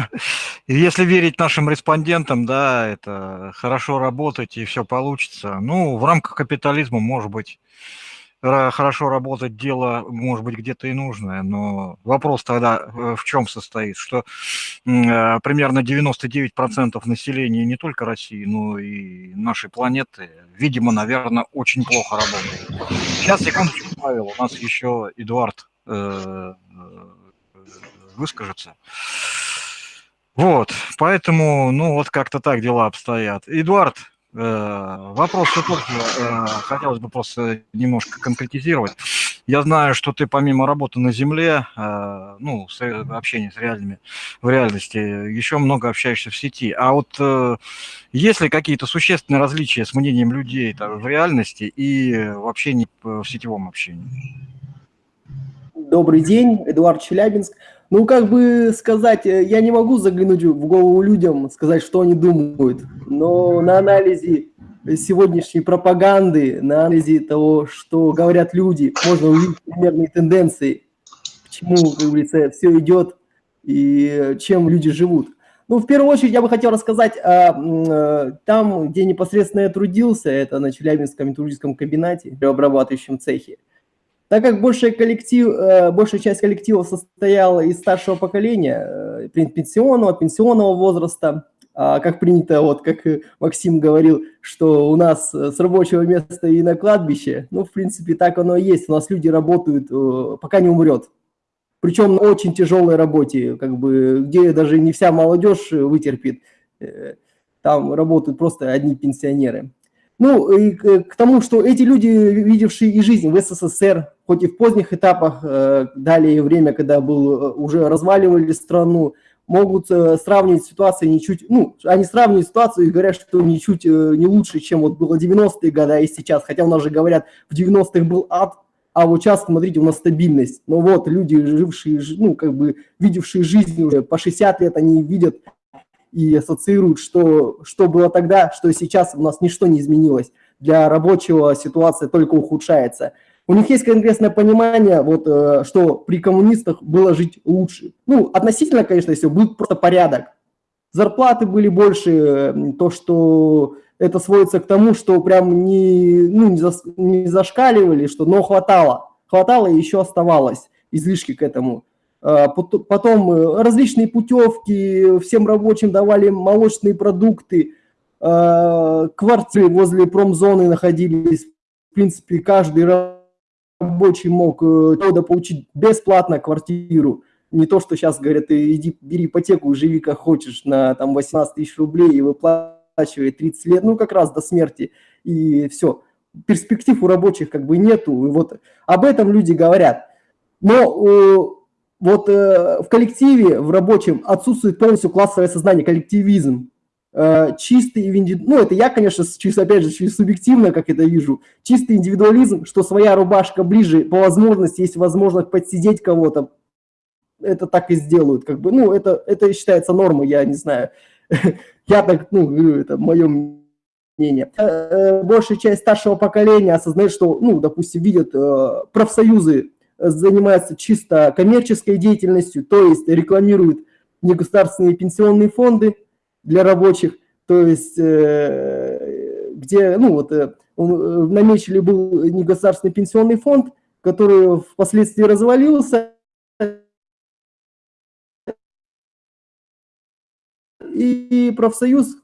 *laughs* если верить нашим респондентам, да, это хорошо работать и все получится. Ну, в рамках капитализма, может быть, хорошо работать, дело, может быть, где-то и нужное, но вопрос тогда э, в чем состоит, что э, примерно 99% населения не только России, но и нашей планеты, видимо, наверное, очень плохо работает. Сейчас, секундочку, Павел, у нас еще Эдуард э, выскажется. Вот, поэтому, ну, вот как-то так дела обстоят. Эдуард, Э, вопрос все тот же, э, хотелось бы просто немножко конкретизировать. Я знаю, что ты помимо работы на земле, э, ну, общения с реальными, в реальности, еще много общаешься в сети. А вот есть ли какие-то существенные различия с мнением людей в реальности и в общении, в сетевом общении? Добрый день, Эдуард Челябинск. Ну, как бы сказать, э, я не могу заглянуть в голову людям, сказать, что они думают, но на анализе сегодняшней пропаганды, на анализе того, что говорят люди, можно увидеть примерные тенденции, к чему, как говорится, все идет и чем люди живут. Ну, в первую очередь я бы хотел рассказать о, э, там, где непосредственно я трудился, это на Челябинском металлургическом комбинате, в обрабатывающем цехе. Так как большая, коллектив, э, большая часть коллектива состояла из старшего поколения, э, пенсионного, пенсионного возраста, а как принято, вот как Максим говорил, что у нас с рабочего места и на кладбище, ну, в принципе, так оно и есть. У нас люди работают, э, пока не умрет. Причем на очень тяжелой работе, как бы, где даже не вся молодежь вытерпит. Там работают просто одни пенсионеры. Ну, и к тому, что эти люди, видевшие и жизнь в СССР, хоть и в поздних этапах, э, далее время, когда был, э, уже разваливали страну, могут э, сравнивать ситуацию ничуть, ну, они сравнивают ситуацию и говорят, что ничуть не лучше, чем вот было 90-е годы, и сейчас, хотя у нас же говорят, в 90-х был ад, а вот сейчас, смотрите, у нас стабильность. Но вот люди, жившие, ну, как бы, видевшие жизнь уже по 60 лет, они видят и ассоциируют, что, что было тогда, что сейчас у нас ничто не изменилось. Для рабочего ситуация только ухудшается. У них есть конкретное понимание, вот, э, что при коммунистах было жить лучше. Ну, относительно, конечно, все, был просто порядок. Зарплаты были больше, то, что это сводится к тому, что прям не, ну, не, зас, не зашкаливали, что, но хватало. Хватало и еще оставалось излишки к этому. А, потом э, различные путевки, всем рабочим давали молочные продукты, а, квартиры возле промзоны находились. В принципе, каждый рабочий мог э, получить бесплатно квартиру. Не то, что сейчас говорят, иди бери ипотеку, живи как хочешь на там 18 тысяч рублей и выплачивай 30 лет, ну как раз до смерти, и все. Перспектив у рабочих как бы нету, и вот об этом люди говорят. Но э, вот э, в коллективе, в рабочем отсутствует полностью классовое сознание, коллективизм. Э, чистый, ну это я, конечно, чисто, опять же, чисто субъективно, как это вижу, чистый индивидуализм, что своя рубашка ближе, по возможности, есть возможность подсидеть кого-то, это так и сделают, как бы, ну это, это считается нормой, я не знаю, *laughs* я так, ну, это мое мнение. Э, э, большая часть старшего поколения осознает, что, ну, допустим, видят э, профсоюзы занимаются чисто коммерческой деятельностью, то есть рекламируют негосударственные пенсионные фонды для рабочих, то есть где, ну вот, намечили был негосударственный пенсионный фонд, который впоследствии развалился, и профсоюз,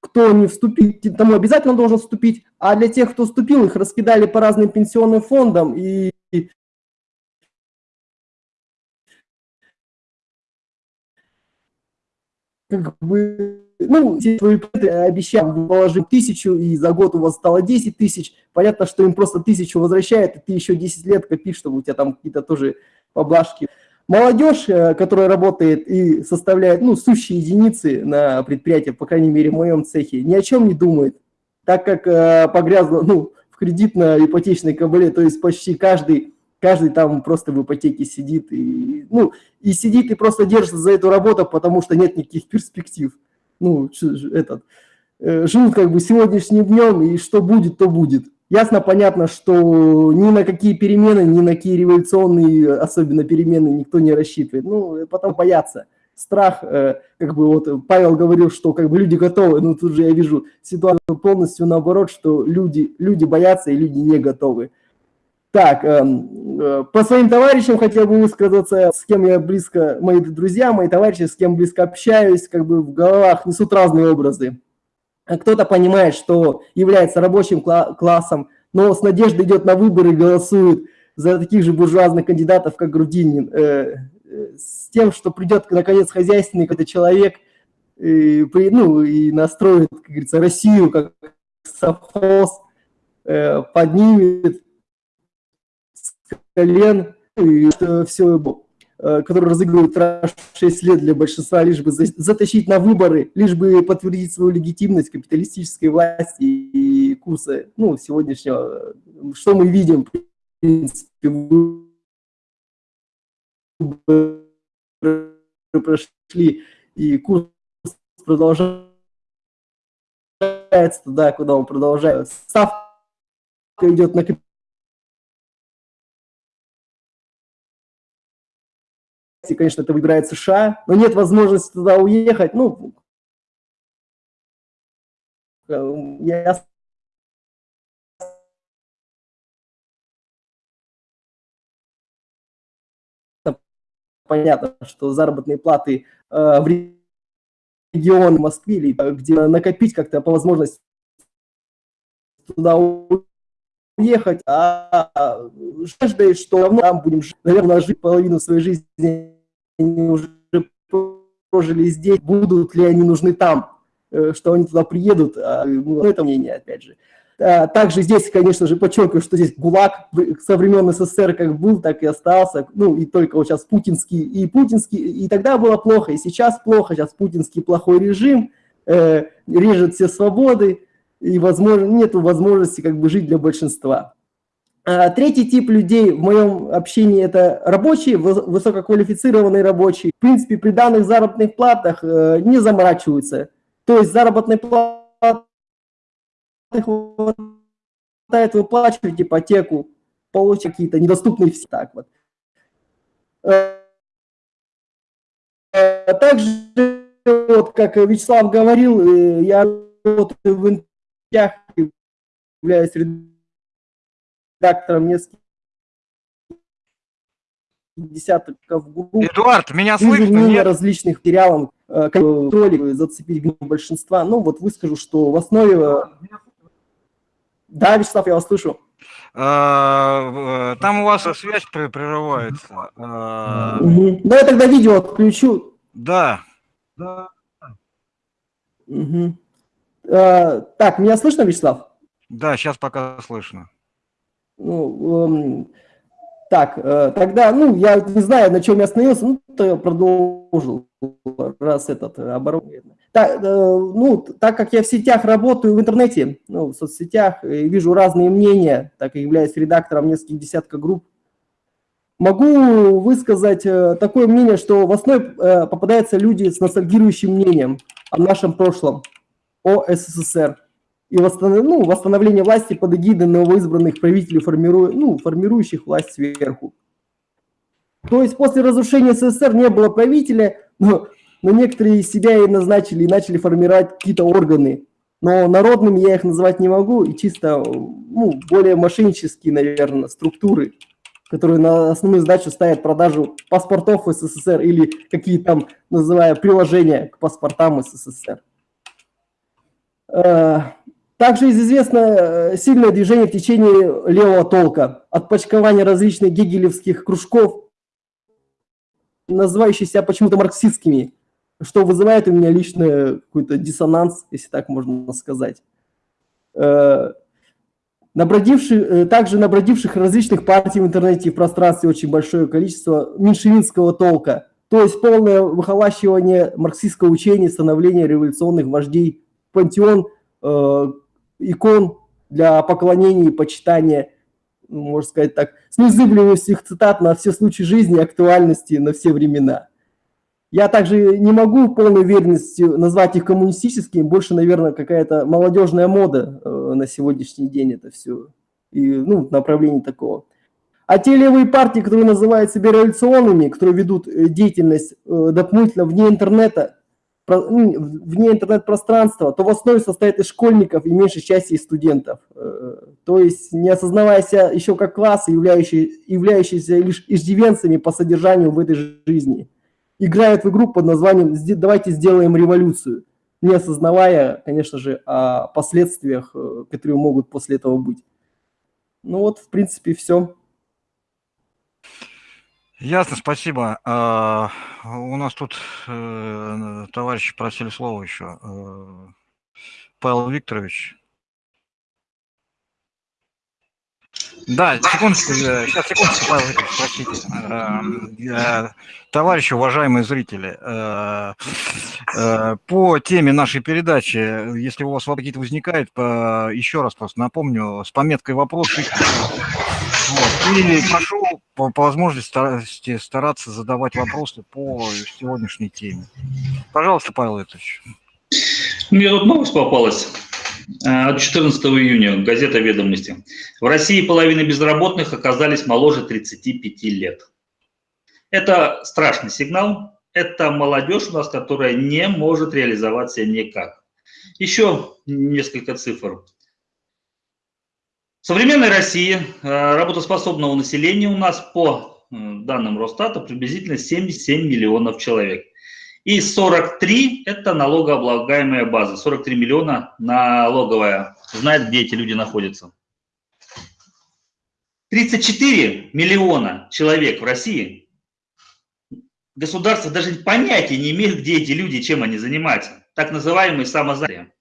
кто не вступит, тому обязательно должен вступить, а для тех, кто вступил, их раскидали по разным пенсионным фондам, и как бы, ну, вы обещали положить тысячу, и за год у вас стало 10 тысяч, понятно, что им просто тысячу возвращает, и ты еще 10 лет копишь, чтобы у тебя там какие-то тоже поблажки. Молодежь, э, которая работает и составляет, ну, сущие единицы на предприятии, по крайней мере, в моем цехе, ни о чем не думает, так как э, погрязла, ну, в кредитно-ипотечной кабале, то есть почти каждый, каждый там просто в ипотеке сидит, и, ну, и сидит и просто держится за эту работу, потому что нет никаких перспектив. Ну, этот, э, живут как бы сегодняшним днем, и что будет, то будет. Ясно, понятно, что ни на какие перемены, ни на какие революционные, особенно перемены, никто не рассчитывает. Ну, потом боятся. Страх, э, как бы вот Павел говорил, что как бы люди готовы, ну тут же я вижу ситуацию полностью наоборот, что люди, люди боятся и люди не готовы. Так, эм, э, по своим товарищам хотел бы высказаться, с кем я близко, мои друзья, мои товарищи, с кем близко общаюсь, как бы в головах несут разные образы. Кто-то понимает, что является рабочим классом, но с надеждой идет на выборы и голосует за таких же буржуазных кандидатов, как Грудинин, э, э, с тем, что придет, наконец, хозяйственный какой-то человек, и, ну, и настроит, как говорится, Россию как совхоз, поднимет колен, и все Э, который разыгрывает 6 лет для большинства, лишь бы затащить на выборы, лишь бы подтвердить свою легитимность капиталистической власти и курса ну, сегодняшнего. Что мы видим, в принципе, прошли, и курс продолжается туда, куда он продолжает. Ставка идет на конечно, это выбирает США, но нет возможности туда уехать, ну, я понятно, что заработные платы э, в регионе Москве, или э, где накопить как-то по возможности туда уехать, а жаждой, что равно там будем, наверное, жить половину своей жизни они уже прожили здесь, будут ли они нужны там, э, что они туда приедут, а, ну, это мнение, опять же. А, также здесь, конечно же, подчеркиваю, что здесь ГУЛАГ со времен СССР как был, так и остался, ну и только вот сейчас путинский, и путинский, и тогда было плохо, и сейчас плохо, сейчас путинский плохой режим, э, режет все свободы, и возможно, нет возможности как бы жить для большинства. А, третий тип людей в моем общении – это рабочие, высококвалифицированные рабочие. В принципе, при данных заработных платах э, не заморачиваются. То есть заработные платы хватает выплачивать ипотеку, получать какие-то недоступные все так вот. Э, э, также, вот, как Вячеслав говорил, я работаю в институтах, являюсь редактором нескольких десятков групп. Эдуард, меня слышно? Нет? различных материалов, э, контроль, зацепить большинства. Ну, вот выскажу, что в основе... Э, да, Вячеслав, я вас слышу. Э, там у вас связь прерывается. Угу. Да, я тогда видео отключу. Да. да. Угу. Так, меня слышно, Вячеслав? Да, сейчас пока слышно. Ну, эм, так, э, тогда, ну, я не знаю, на чем я остановился, ну, то я продолжил, раз этот оборот. Так, э, ну, так как я в сетях работаю, в интернете, ну, в соцсетях, и вижу разные мнения, так как являюсь редактором нескольких десятков групп, могу высказать э, такое мнение, что в основе э, попадаются люди с ностальгирующим мнением о нашем прошлом, о СССР. И восстанов... ну, восстановление власти под эгидой новоизбранных правителей, формиру... ну, формирующих власть сверху. То есть после разрушения СССР не было правителя, но, но некоторые себя и назначили, и начали формировать какие-то органы. Но народными я их называть не могу, и чисто ну, более мошеннические, наверное, структуры, которые на основную задачу ставят продажу паспортов СССР или какие там, называя, приложения к паспортам СССР. Э, также известно э, сильное движение в течение левого толка, отпочкование различных гегелевских кружков, называющихся почему-то марксистскими, что вызывает у меня лично какой-то диссонанс, если так можно сказать. Э, набродивших, также набродивших различных партий в интернете и в пространстве очень большое количество меньшевинского толка, то есть полное выхолащивание марксистского учения, становление революционных вождей, пантеон э, икон для поклонения и почитания, можно сказать так, с незыблемостью их цитат на все случаи жизни актуальности на все времена. Я также не могу полной уверенностью назвать их коммунистическими, больше, наверное, какая-то молодежная мода э, на сегодняшний день это все, и, ну, направление такого. А те левые партии, которые называют себя революционными, которые ведут э, деятельность э, дополнительно вне интернета, вне интернет-пространства, то в основе состоит из школьников и меньшей части из студентов. Э, то есть не осознавая себя еще как класс, являющий, являющийся лишь иждивенцами по содержанию в этой жизни, играют в игру под названием «Давайте сделаем революцию», не осознавая, конечно же, о последствиях, э, которые могут после этого быть. Ну вот, в принципе, все. Ясно, спасибо. А, у нас тут э, товарищи просили слово еще. Э, Павел Викторович. Да, секундочку, сейчас, секундочку, Павел Викторович, простите. Э, товарищи, уважаемые зрители, э, э, по теме нашей передачи, если у вас какие-то возникают, еще раз просто напомню, с пометкой «Вопрос» вот. И прошу по, по возможности стараться задавать вопросы по сегодняшней теме. Пожалуйста, Павел Викторович. Мне тут новость попалась. Э, от 14 июня, газета «Ведомости». В России половина безработных оказались моложе 35 лет. Это страшный сигнал. Это молодежь у нас, которая не может реализоваться никак. Еще несколько цифр. В современной России э, работоспособного населения у нас по э, данным Росстата приблизительно 77 миллионов человек. И 43 – это налогооблагаемая база. 43 миллиона налоговая. Знает, где эти люди находятся. 34 миллиона человек в России. Государство даже понятия не имеет, где эти люди, чем они занимаются. Так называемые самозанятые.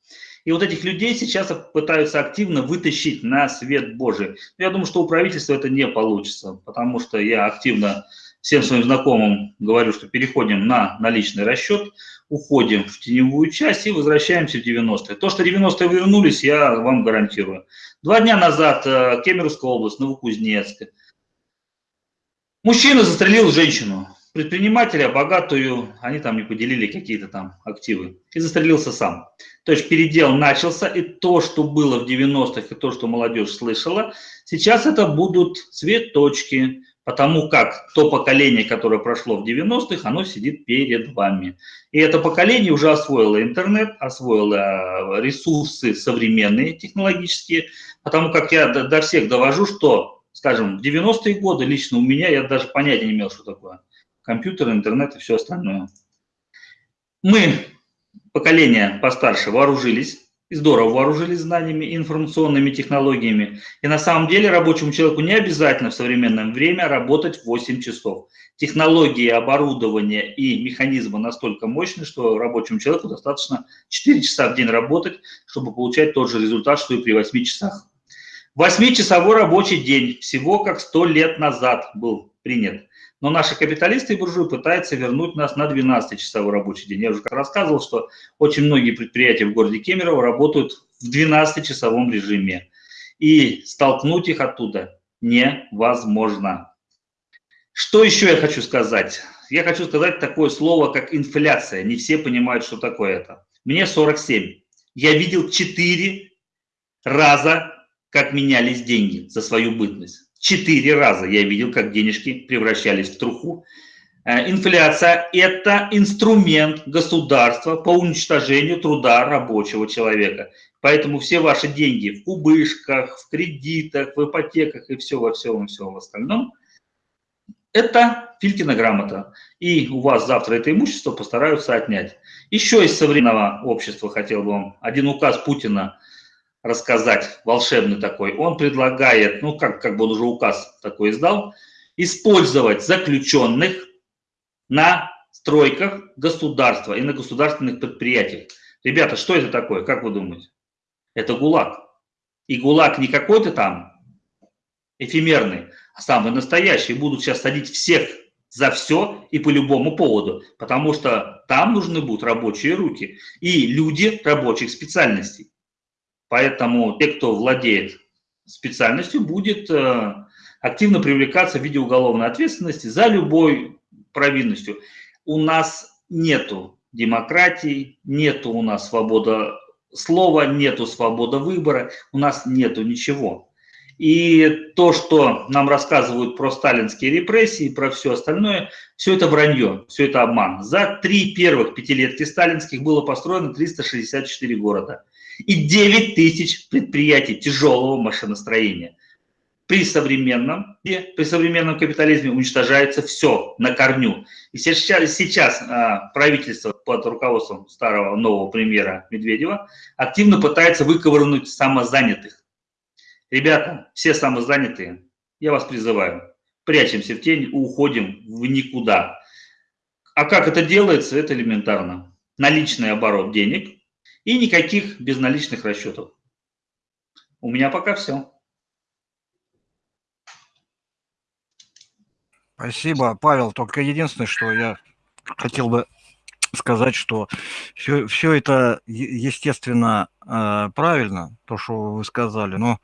И вот этих людей сейчас пытаются активно вытащить на свет Божий. Я думаю, что у правительства это не получится, потому что я активно всем своим знакомым говорю, что переходим на наличный расчет, уходим в теневую часть и возвращаемся в 90-е. То, что 90-е вернулись, я вам гарантирую. Два дня назад э, Кемеровская область, Новокузнецк. Мужчина застрелил женщину предпринимателя, богатую, они там не поделили какие-то там активы, и застрелился сам. То есть передел начался, и то, что было в 90-х, и то, что молодежь слышала, сейчас это будут цветочки, потому как то поколение, которое прошло в 90-х, оно сидит перед вами. И это поколение уже освоило интернет, освоило ресурсы современные, технологические, потому как я до всех довожу, что, скажем, в 90-е годы лично у меня, я даже понятия не имел, что такое компьютер, интернет и все остальное. Мы, поколение постарше, вооружились, и здорово вооружились знаниями информационными технологиями. И на самом деле рабочему человеку не обязательно в современное время работать 8 часов. Технологии, оборудование и механизмы настолько мощны, что рабочему человеку достаточно 4 часа в день работать, чтобы получать тот же результат, что и при 8 часах. Восьмичасовой рабочий день всего как 100 лет назад был принят. Но наши капиталисты и буржуи пытаются вернуть нас на 12-часовой рабочий день. Я уже рассказывал, что очень многие предприятия в городе Кемерово работают в 12-часовом режиме. И столкнуть их оттуда невозможно. Что еще я хочу сказать? Я хочу сказать такое слово, как инфляция. Не все понимают, что такое это. Мне 47. Я видел 4 раза, как менялись деньги за свою бытность. Четыре раза я видел, как денежки превращались в труху. Э, инфляция – это инструмент государства по уничтожению труда рабочего человека. Поэтому все ваши деньги в кубышках, в кредитах, в ипотеках и все во всем, всем остальном – это Филькина грамота. И у вас завтра это имущество постараются отнять. Еще из современного общества хотел бы вам один указ Путина рассказать, волшебный такой. Он предлагает, ну как, как бы он уже указ такой издал, использовать заключенных на стройках государства и на государственных предприятиях. Ребята, что это такое, как вы думаете? это ГУЛАГ. И ГУЛАГ не какой-то там эфемерный, а самый настоящий. Будут сейчас садить всех за все и по любому поводу, потому что там нужны будут рабочие руки и люди рабочих специальностей. Поэтому те, кто владеет специальностью, будет э, активно привлекаться в виде уголовной ответственности за любой провинностью. У нас нету демократии, нету у нас свобода слова, нету свободы выбора, у нас нету ничего. И то, что нам рассказывают про сталинские репрессии, про все остальное, все это вранье, все это обман. За три первых пятилетки сталинских было построено 364 города и 9 тысяч предприятий тяжелого машиностроения. При современном, при современном капитализме уничтожается все на корню. И сейчас, сейчас а, правительство под руководством старого нового премьера Медведева активно пытается выковырнуть самозанятых. Ребята, все самозанятые, я вас призываю, прячемся в тень, уходим в никуда. А как это делается? Это элементарно. Наличный оборот денег и никаких безналичных расчетов. У меня пока все. Спасибо, Павел. Только единственное, что я хотел бы сказать, что все, все это, естественно, э, правильно, то, что вы сказали, но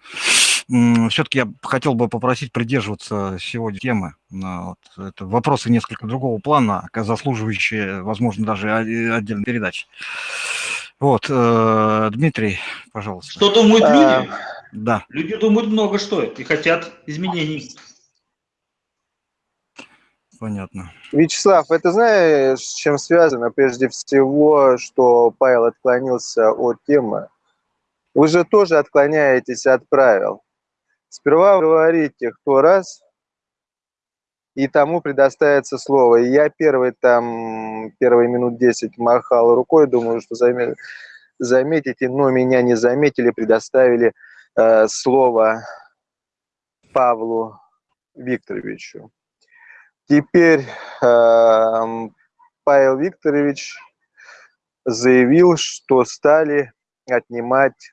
все-таки я хотел бы попросить придерживаться сегодня темы. Вот, это вопросы несколько другого плана, заслуживающие, возможно, даже отдельной передачи. Вот, э, Дмитрий, пожалуйста. Что думают люди? А, да. Люди думают много что и хотят изменений понятно. Вячеслав, это знаешь, с чем связано? Прежде всего, что Павел отклонился от темы. Вы же тоже отклоняетесь от правил. Сперва вы говорите, кто раз, и тому предоставится слово. И я первый там, первые минут 10 махал рукой, думаю, что заметите, но меня не заметили, предоставили э, слово Павлу Викторовичу. Теперь э, Павел Викторович заявил, что стали отнимать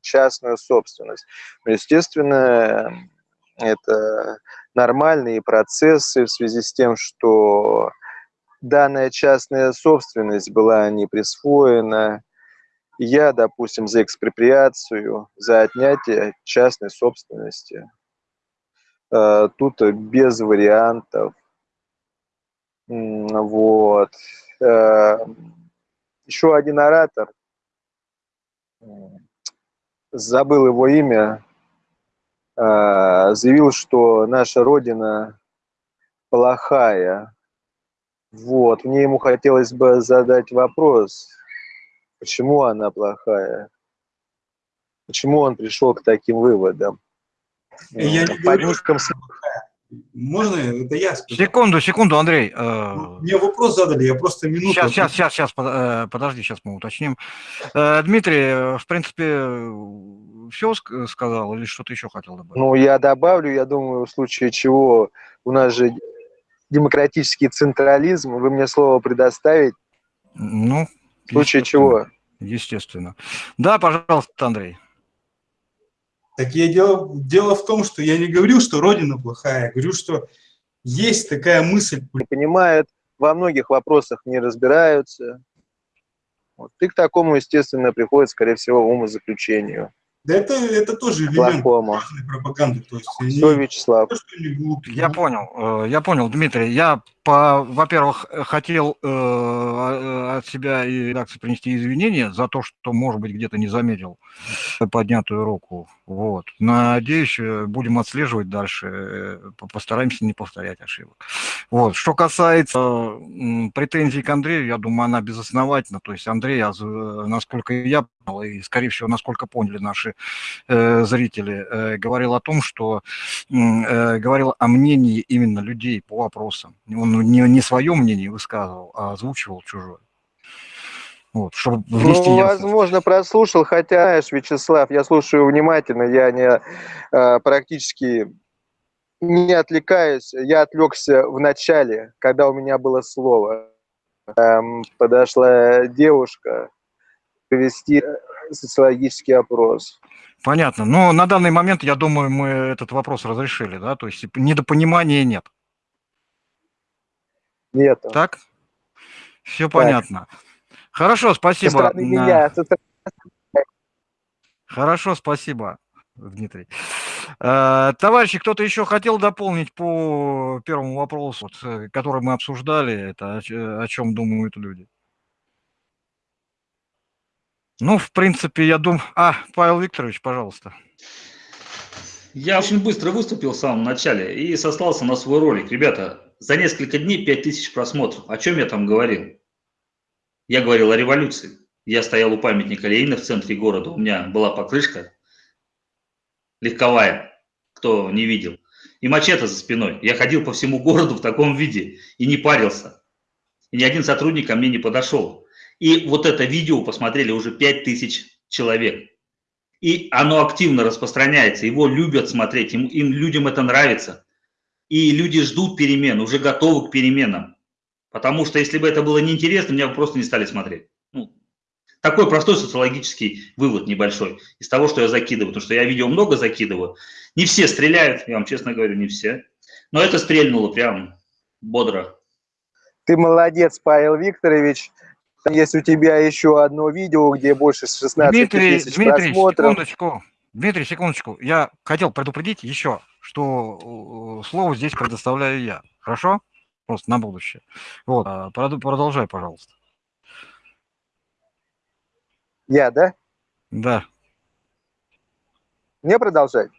частную собственность. Естественно, это нормальные процессы в связи с тем, что данная частная собственность была не присвоена. Я, допустим, за экспроприацию, за отнятие частной собственности Э, тут без вариантов. Вот. Э, Еще один оратор, забыл его имя, заявил, что наша Родина плохая. Вот, мне ему хотелось бы задать вопрос, почему она плохая? Почему он пришел к таким выводам? Я не по. Можно? Это я скажу. Секунду, секунду, Андрей. э, Мне вопрос задали, я просто минуту. Сейчас, сейчас, сейчас, сейчас, э, подожди, сейчас мы уточним. Э, Дмитрий, в принципе, все сказал или что-то еще хотел добавить? Ну, я добавлю, я думаю, в случае чего у нас же демократический централизм, вы мне слово предоставить? Ну, в случае чего? Естественно. Да, пожалуйста, Андрей. Так я дело, дело в том, что я не говорил, что Родина плохая, я говорю, что есть такая мысль. Не понимают, во многих вопросах не разбираются. Вот. И к такому, естественно, приходит, скорее всего, умозаключению. Да это, это тоже элемент плохому. пропаганды. То есть они Все, Вячеслав. то, что они глупые, Я понял, э, я понял, Дмитрий. Я, во-первых, э, хотел э, от себя и редакции принести извинения за то, что, может быть, где-то не заметил поднятую руку. Вот. Надеюсь, э, будем отслеживать дальше, э, по- постараемся не повторять ошибок. Вот. Что касается э, претензий к Андрею, я думаю, она безосновательна. То есть Андрей, насколько я понял, и, скорее всего, насколько поняли наши э, зрители, говорил о том, что говорил о мнении именно людей по вопросам. Он не, не свое мнение высказывал, а озвучивал чужое. Вот, чтобы внести Ну, ясность. возможно, прослушал, хотя, знаешь, Вячеслав, я слушаю внимательно, я не э, практически не отвлекаюсь. Я отвлекся в начале, когда у меня было слово. Эм, подошла девушка провести э, социологический опрос. Понятно. Но на данный момент, я думаю, мы этот вопрос разрешили, да? То есть недопонимания нет. Нет. Так? Все понятно. Хорошо, Со спасибо. стороны меня, со стороны Хорошо, спасибо, Дмитрий. Э, Товарищи, кто-то еще хотел дополнить по первому вопросу, который мы обсуждали, это о чем думают люди? Ну, в принципе, я думаю... А, Павел Викторович, пожалуйста. Я очень быстро выступил в самом начале и сослался на свой ролик. Ребята, за несколько дней 5000 просмотров. О чем я там говорил? Я говорил о революции. Я стоял у памятника Ленина в центре города. У меня была покрышка легковая, кто не видел. И мачете за спиной. Я ходил по всему городу в таком виде и не парился. И ни один сотрудник ко мне не подошел. И вот это видео посмотрели уже 5000 человек и оно активно распространяется, его любят смотреть, им, им людям это нравится. И люди ждут перемен, уже готовы к переменам. Потому что если бы это было неинтересно, меня бы просто не стали смотреть. Ну, такой простой социологический вывод небольшой из того, что я закидываю. Потому что я видео много закидываю. Не все стреляют, я вам честно говорю, не все. Но это стрельнуло прям бодро. Ты молодец, Павел Викторович. Есть у тебя еще одно видео, где больше 16 Дмитрий, тысяч Дмитрий, просмотров. секундочку. Дмитрий, секундочку. Я хотел предупредить еще, что э, слово здесь предоставляю я. Хорошо? Просто на будущее. Вот, а, продолжай, пожалуйста. Я, да? Да. Мне продолжать?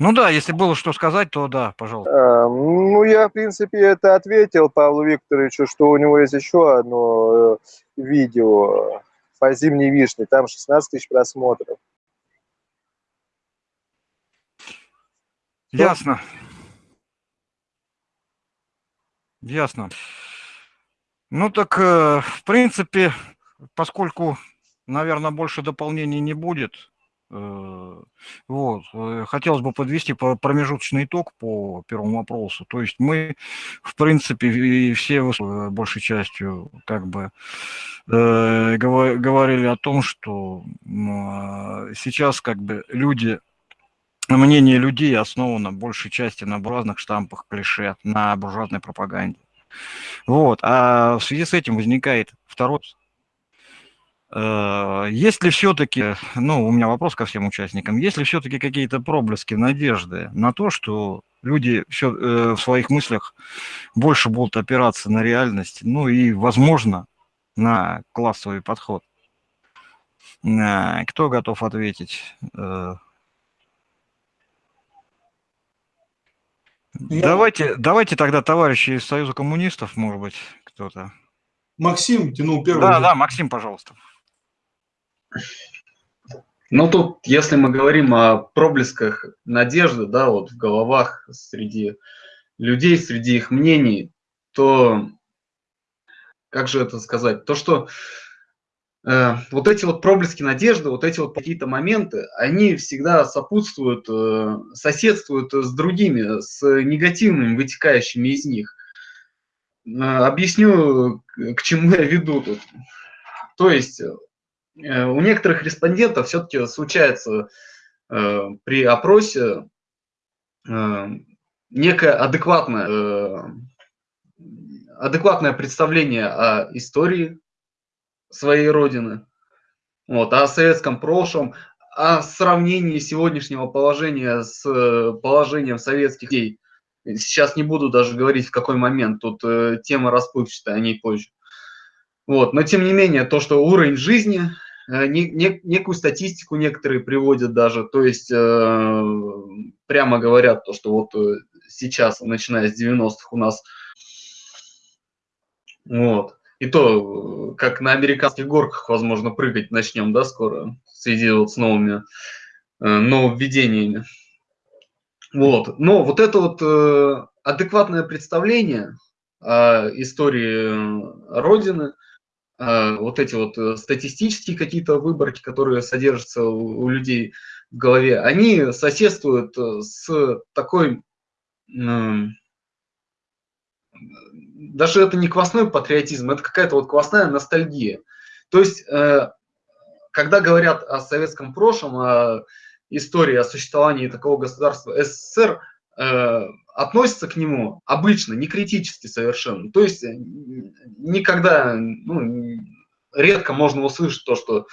Ну да, если было что сказать, то да, пожалуйста. А, Ну, я, в принципе, это ответил Павлу Викторовичу, что у него есть еще одно э, видео по зимней вишне, там 16 тысяч просмотров. Ясно. Ясно. Ну так, э, в принципе, поскольку, наверное, больше дополнений не будет, э, вот, э, хотелось бы подвести по- промежуточный итог по первому вопросу. То есть мы, в принципе, и все большей частью как бы говорили о том, что а, сейчас как бы люди мнение людей основано большей части на буржуазных штампах, клише, на буржуазной пропаганде. Вот. А в связи с этим возникает второй. Э, Есть ли все-таки, ну, у меня вопрос ко всем участникам, есть ли все-таки какие-то проблески надежды на то, что люди все, в своих мыслях больше будут опираться на реальность, ну и, возможно, на классовый подход? Э, Кто готов ответить? Я- Давайте, давайте тогда, товарищи из Союза коммунистов, может быть, кто-то. Максим тянул первый. Да, да, Максим, пожалуйста. Ну, тут, если мы говорим о проблесках надежды, да, вот в головах среди людей, среди их мнений, то, как же это сказать, то, что вот эти вот проблески надежды, вот эти вот какие-то моменты, они всегда сопутствуют, э, соседствуют с другими, с негативными, вытекающими из них. Э, объясню, к чему я веду тут. То есть э, у некоторых респондентов все-таки случается э, при опросе э, некое адекватное, э, адекватное представление о истории своей родины, вот, о советском прошлом, о сравнении сегодняшнего положения с э, положением советских людей. Сейчас не буду даже говорить, в какой момент, тут э, тема расплывчатая, о ней позже. Вот. Но тем не менее, то, что уровень жизни, э, не, не, некую статистику некоторые приводят даже, то есть э, прямо говорят, то, что вот э, сейчас, начиная с 90-х у нас, вот, и то, как на американских горках, возможно, прыгать начнем, да, скоро, в связи вот с новыми э, нововведениями. Вот. Но вот это вот э, адекватное представление о истории э, Родины, э, вот эти вот э, статистические какие-то выборки, которые содержатся у, людей в голове, они соседствуют э, с такой... Э, даже это не квасной патриотизм, это какая-то вот квасная ностальгия. То есть, э, когда говорят о советском прошлом, о истории о существовании такого государства СССР, э, относятся к нему обычно, не критически совершенно. То есть, никогда, ну, редко можно услышать то, что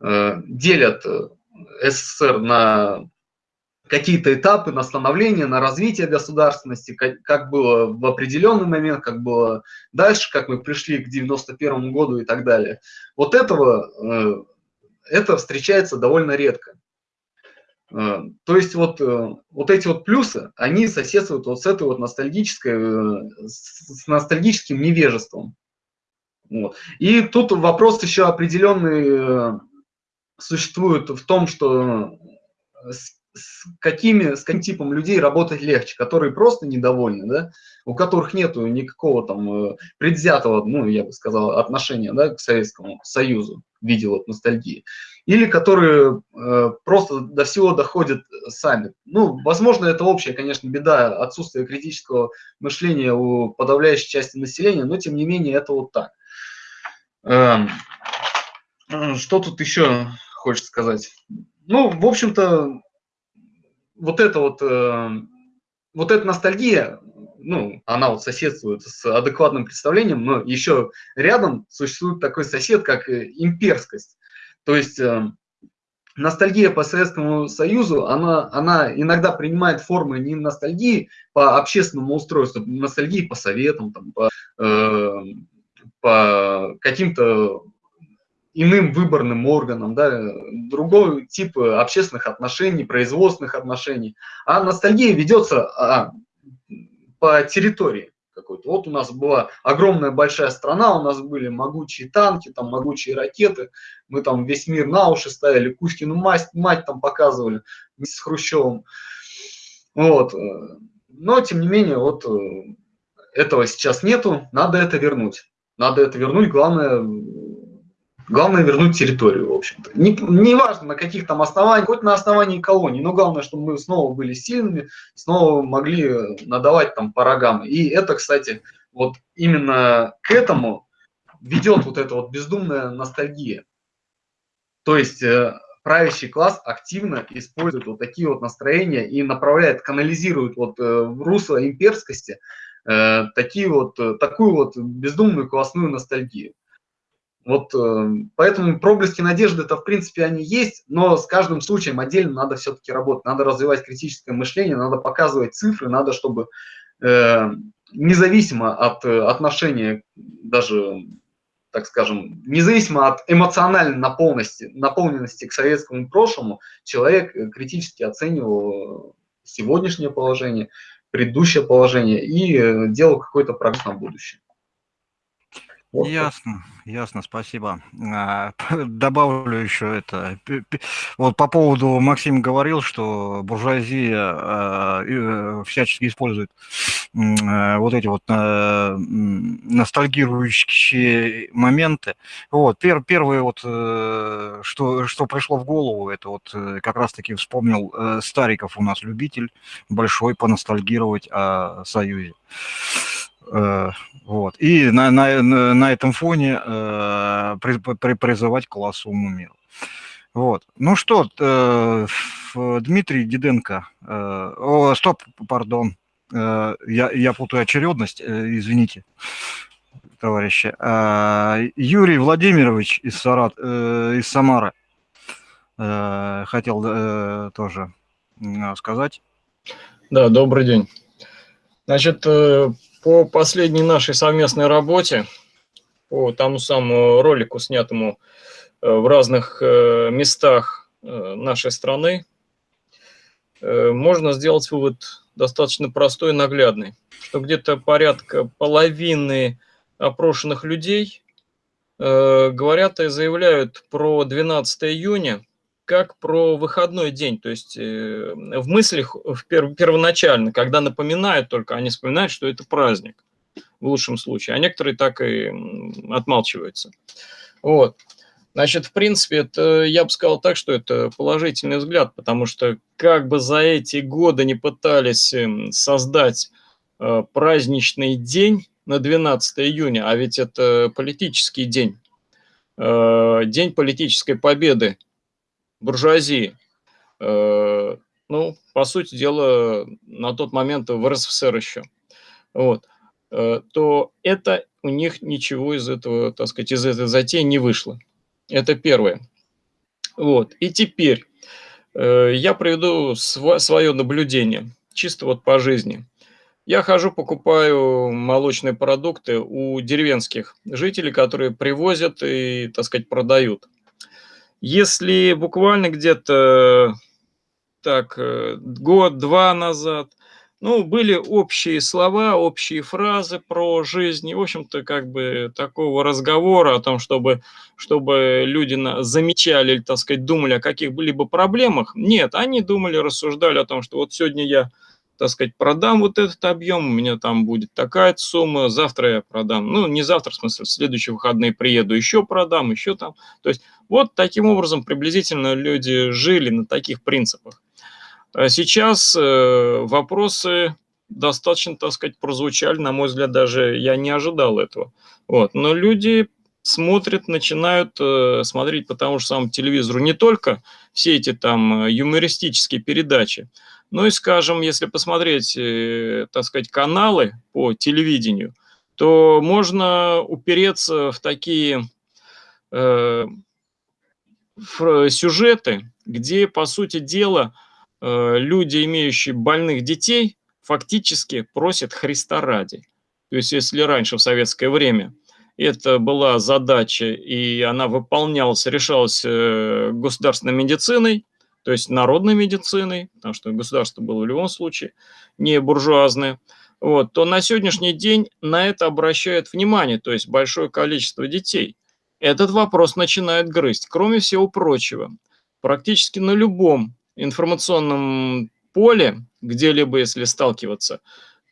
э, делят СССР на какие-то этапы на становление, на развитие государственности, как, как было в определенный момент, как было дальше, как мы пришли к 91 году и так далее. Вот этого, э, это встречается довольно редко. Э, то есть вот, э, вот эти вот плюсы, они соседствуют вот с этой вот ностальгической, с ностальгическим невежеством. Вот. И тут вопрос еще определенный существует в том, что с какими, с каким типом людей работать легче, которые просто недовольны, да, у которых нет никакого там э, предвзятого, ну, я бы сказал, отношения, да, к Советскому Союзу в виде вот ностальгии, или которые э, просто до всего доходят сами. Ну, возможно, это общая, конечно, беда отсутствия критического мышления у подавляющей части населения, но тем не менее это вот так. Эм, что тут еще хочется сказать? Ну, в общем-то, вот это вот, э, вот эта ностальгия, ну, она вот соседствует с адекватным представлением, но еще рядом существует такой сосед, как э, имперскость. То есть э, ностальгия по Советскому Союзу, она, она иногда принимает формы не ностальгии по общественному устройству, ностальгии по советам, там, по, э, по каким-то иным выборным органам, да, другой тип общественных отношений, производственных отношений. А ностальгия ведется а, по территории какой-то. Вот у нас была огромная большая страна, у нас были могучие танки, там могучие ракеты, мы там весь мир на уши ставили, Кузькину мать, мать там показывали с Хрущевым. Вот. Но, тем не менее, вот э, этого сейчас нету, надо это вернуть. Надо это вернуть, главное, Главное вернуть территорию, в общем-то. Не, не на каких там основаниях, хоть на основании колонии, но главное, чтобы мы снова были сильными, снова могли надавать там по рогам. И это, кстати, вот именно к этому ведет вот эта вот бездумная ностальгия. То есть э, правящий класс активно использует вот такие вот настроения и направляет, канализирует вот э, в русло имперскости э, такие вот, такую вот бездумную классную ностальгию. Вот э, поэтому проблески надежды это в принципе они есть, но с каждым случаем отдельно надо все-таки работать, надо развивать критическое мышление, надо показывать цифры, надо, чтобы э, независимо от э, отношения, даже, так скажем, независимо от эмоциональной наполненности, наполненности к советскому прошлому, человек критически оценивал сегодняшнее положение, предыдущее положение и делал какой-то прогноз на будущее. Вот ясно, ясно, спасибо. А, *laughs* добавлю еще это. Вот по поводу, Максим говорил, что буржуазия а, э, всячески использует а, вот эти вот ностальгирующие моменты. Вот, пер, первое вот, э, что, что пришло в голову, это вот э, как раз-таки вспомнил Стариков у нас любитель большой поностальгировать о Союзе. Э, вот. И на, на, на этом фоне э, при, при, призывать к классовому миру. Вот. Ну что, э, Дмитрий Диденко, о, стоп, пардон, я, я путаю очередность, извините, товарищи. Юрий Владимирович из, Сарат, из Самары. хотел тоже сказать. Да, добрый день. Значит, по последней нашей совместной работе, по тому самому ролику, снятому э, в разных э, местах нашей страны, можно сделать вывод достаточно простой и наглядный, что где-то порядка половины опрошенных людей говорят и заявляют про 12 июня как про выходной день. То есть э, в мыслях в пер, первоначально, когда напоминают только, они вспоминают, что это праздник в лучшем случае, а некоторые так и отмалчиваются. Вот. Значит, в принципе, это, я бы сказал так, что это положительный взгляд, потому что как бы за эти годы не пытались эм, создать э, праздничный день на 12 июня, а ведь это политический день, э, день политической победы буржуазии, э, ну, по сути дела, на тот момент в РСФСР еще, вот, э, то это у них ничего из этого, так сказать, из этой затеи не вышло. Это первое. Вот. И теперь э, я приведу св свое наблюдение, чисто вот по жизни. Я хожу, покупаю молочные продукты у деревенских жителей, которые привозят и, так сказать, продают. Если буквально где-то так э, год-два назад, ну, были общие слова, общие фразы про жизнь, и, в общем-то, как бы такого разговора о том, чтобы, чтобы люди замечали или, так сказать, думали о каких-либо проблемах, нет, они думали, рассуждали о том, что вот сегодня я так сказать, продам вот этот объем, у меня там будет такая сумма, завтра я продам, ну, не завтра, в смысле, в следующие выходные приеду, еще продам, еще там. То есть вот таким образом приблизительно люди жили на таких принципах. А сейчас э, вопросы достаточно, так сказать, прозвучали, на мой взгляд, даже я не ожидал этого. Вот. Но люди смотрят, начинают э, смотреть по тому же самому телевизору не только все эти там э, юмористические передачи, ну и, скажем, если посмотреть, э, так сказать, каналы по телевидению, то можно упереться в такие э, в сюжеты, где, по сути дела, э, люди, имеющие больных детей, фактически просят Христа ради. То есть, если раньше, в советское время, это была задача, и она выполнялась, решалась э, государственной медициной, то есть народной медициной, потому что государство было в любом случае не буржуазное, вот, то на сегодняшний день на это обращают внимание, то есть большое количество детей. Этот вопрос начинает грызть. Кроме всего прочего, практически на любом информационном поле, где-либо если сталкиваться,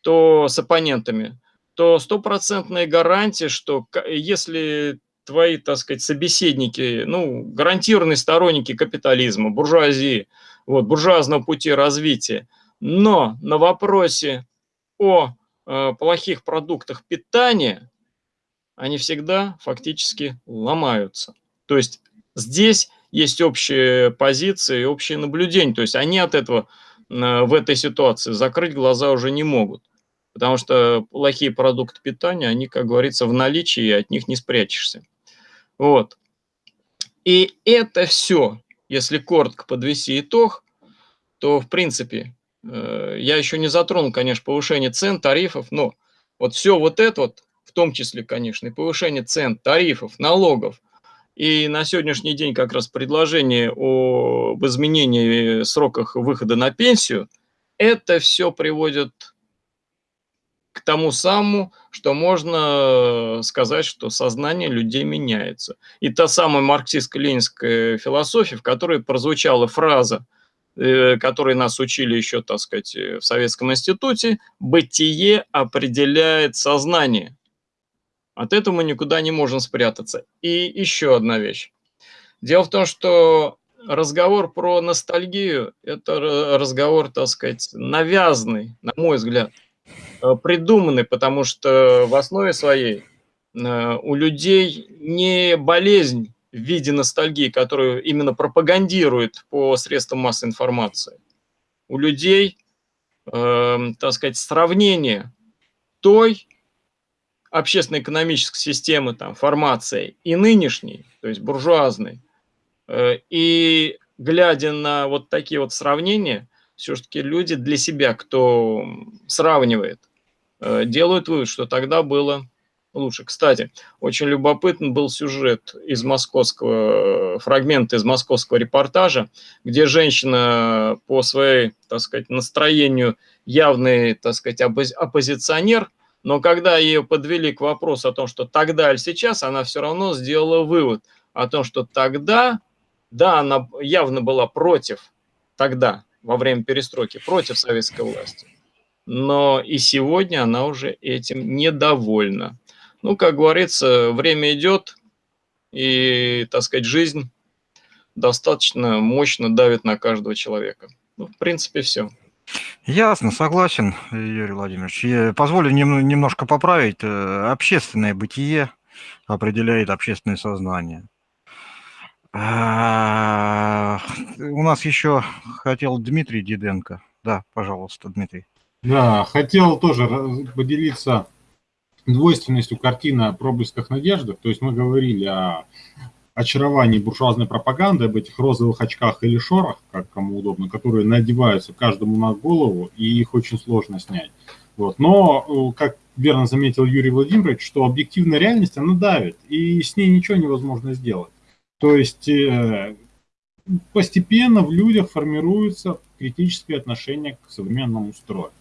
то с оппонентами, то стопроцентная гарантия, что если твои, так сказать, собеседники, ну, гарантированные сторонники капитализма, буржуазии, вот, буржуазного пути развития. Но на вопросе о э, плохих продуктах питания они всегда фактически ломаются. То есть здесь есть общие позиции, общие наблюдения. То есть они от этого э, в этой ситуации закрыть глаза уже не могут. Потому что плохие продукты питания, они, как говорится, в наличии, и от них не спрячешься. Вот. И это все, если коротко подвести итог, то, в принципе, э, я еще не затронул, конечно, повышение цен, тарифов, но вот все вот это вот, в том числе, конечно, и повышение цен, тарифов, налогов, и на сегодняшний день как раз предложение об изменении сроках выхода на пенсию, это все приводит к тому самому, что можно сказать, что сознание людей меняется. И та самая марксистско-ленинская философия, в которой прозвучала фраза, э, которой нас учили еще, так сказать, в Советском институте, «бытие определяет сознание». От этого мы никуда не можем спрятаться. И еще одна вещь. Дело в том, что разговор про ностальгию – это разговор, так сказать, навязанный, на мой взгляд – Э, придуманы, потому что в основе своей э, у людей не болезнь в виде ностальгии, которую именно пропагандирует по средствам массовой информации. У людей, э, так сказать, сравнение той общественно-экономической системы, там, формации и нынешней, то есть буржуазной, э, и глядя на вот такие вот сравнения, все-таки люди для себя, кто сравнивает, э, делают вывод, что тогда было лучше. Кстати, очень любопытный был сюжет из московского, фрагмент из московского репортажа, где женщина по своей, так сказать, настроению явный, так сказать, оппозиционер, но когда ее подвели к вопросу о том, что тогда или сейчас, она все равно сделала вывод о том, что тогда, да, она явно была против тогда, во время перестройки, против советской власти. Но и сегодня она уже этим недовольна. Ну, как говорится, время идет, и, так сказать, жизнь достаточно мощно давит на каждого человека. Ну, в принципе, все. Ясно, согласен, Юрий Владимирович. Я позволю нем, немножко поправить. Э, общественное бытие определяет общественное сознание. У нас еще хотел Дмитрий Диденко. Да, пожалуйста, Дмитрий. Да, хотел тоже поделиться двойственностью картины о проблесках надежды. То есть мы говорили о очаровании буржуазной пропаганды, об этих розовых очках или шорах, как кому удобно, которые надеваются каждому на голову, и их очень сложно снять. Вот. Но, э, как верно заметил Юрий Владимирович, что объективная реальность, она давит, и с ней ничего невозможно сделать. То есть э, постепенно в людях формируется критическое отношение к современному строю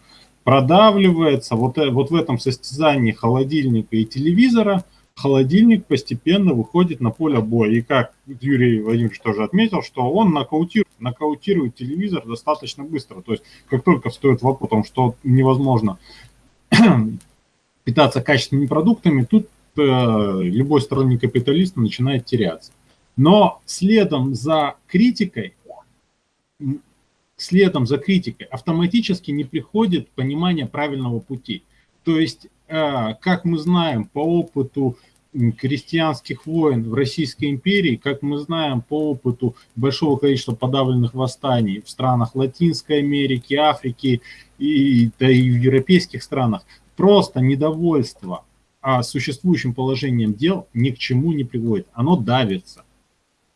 продавливается вот, э, вот в этом состязании холодильника и телевизора, холодильник постепенно выходит на поле боя. И как Юрий Владимирович тоже отметил, что он нокаутирует, нокаутирует телевизор достаточно быстро. То есть как только встает вопрос о том, что невозможно *clears throat* питаться качественными продуктами, тут э, любой сторонник капиталиста начинает теряться. Но следом за критикой следом за критикой автоматически не приходит понимание правильного пути. То есть, э, как мы знаем по опыту крестьянских войн в Российской империи, как мы знаем по опыту большого количества подавленных восстаний в странах Латинской Америки, Африки и, да и в европейских странах, просто недовольство а существующим положением дел ни к чему не приводит, оно давится.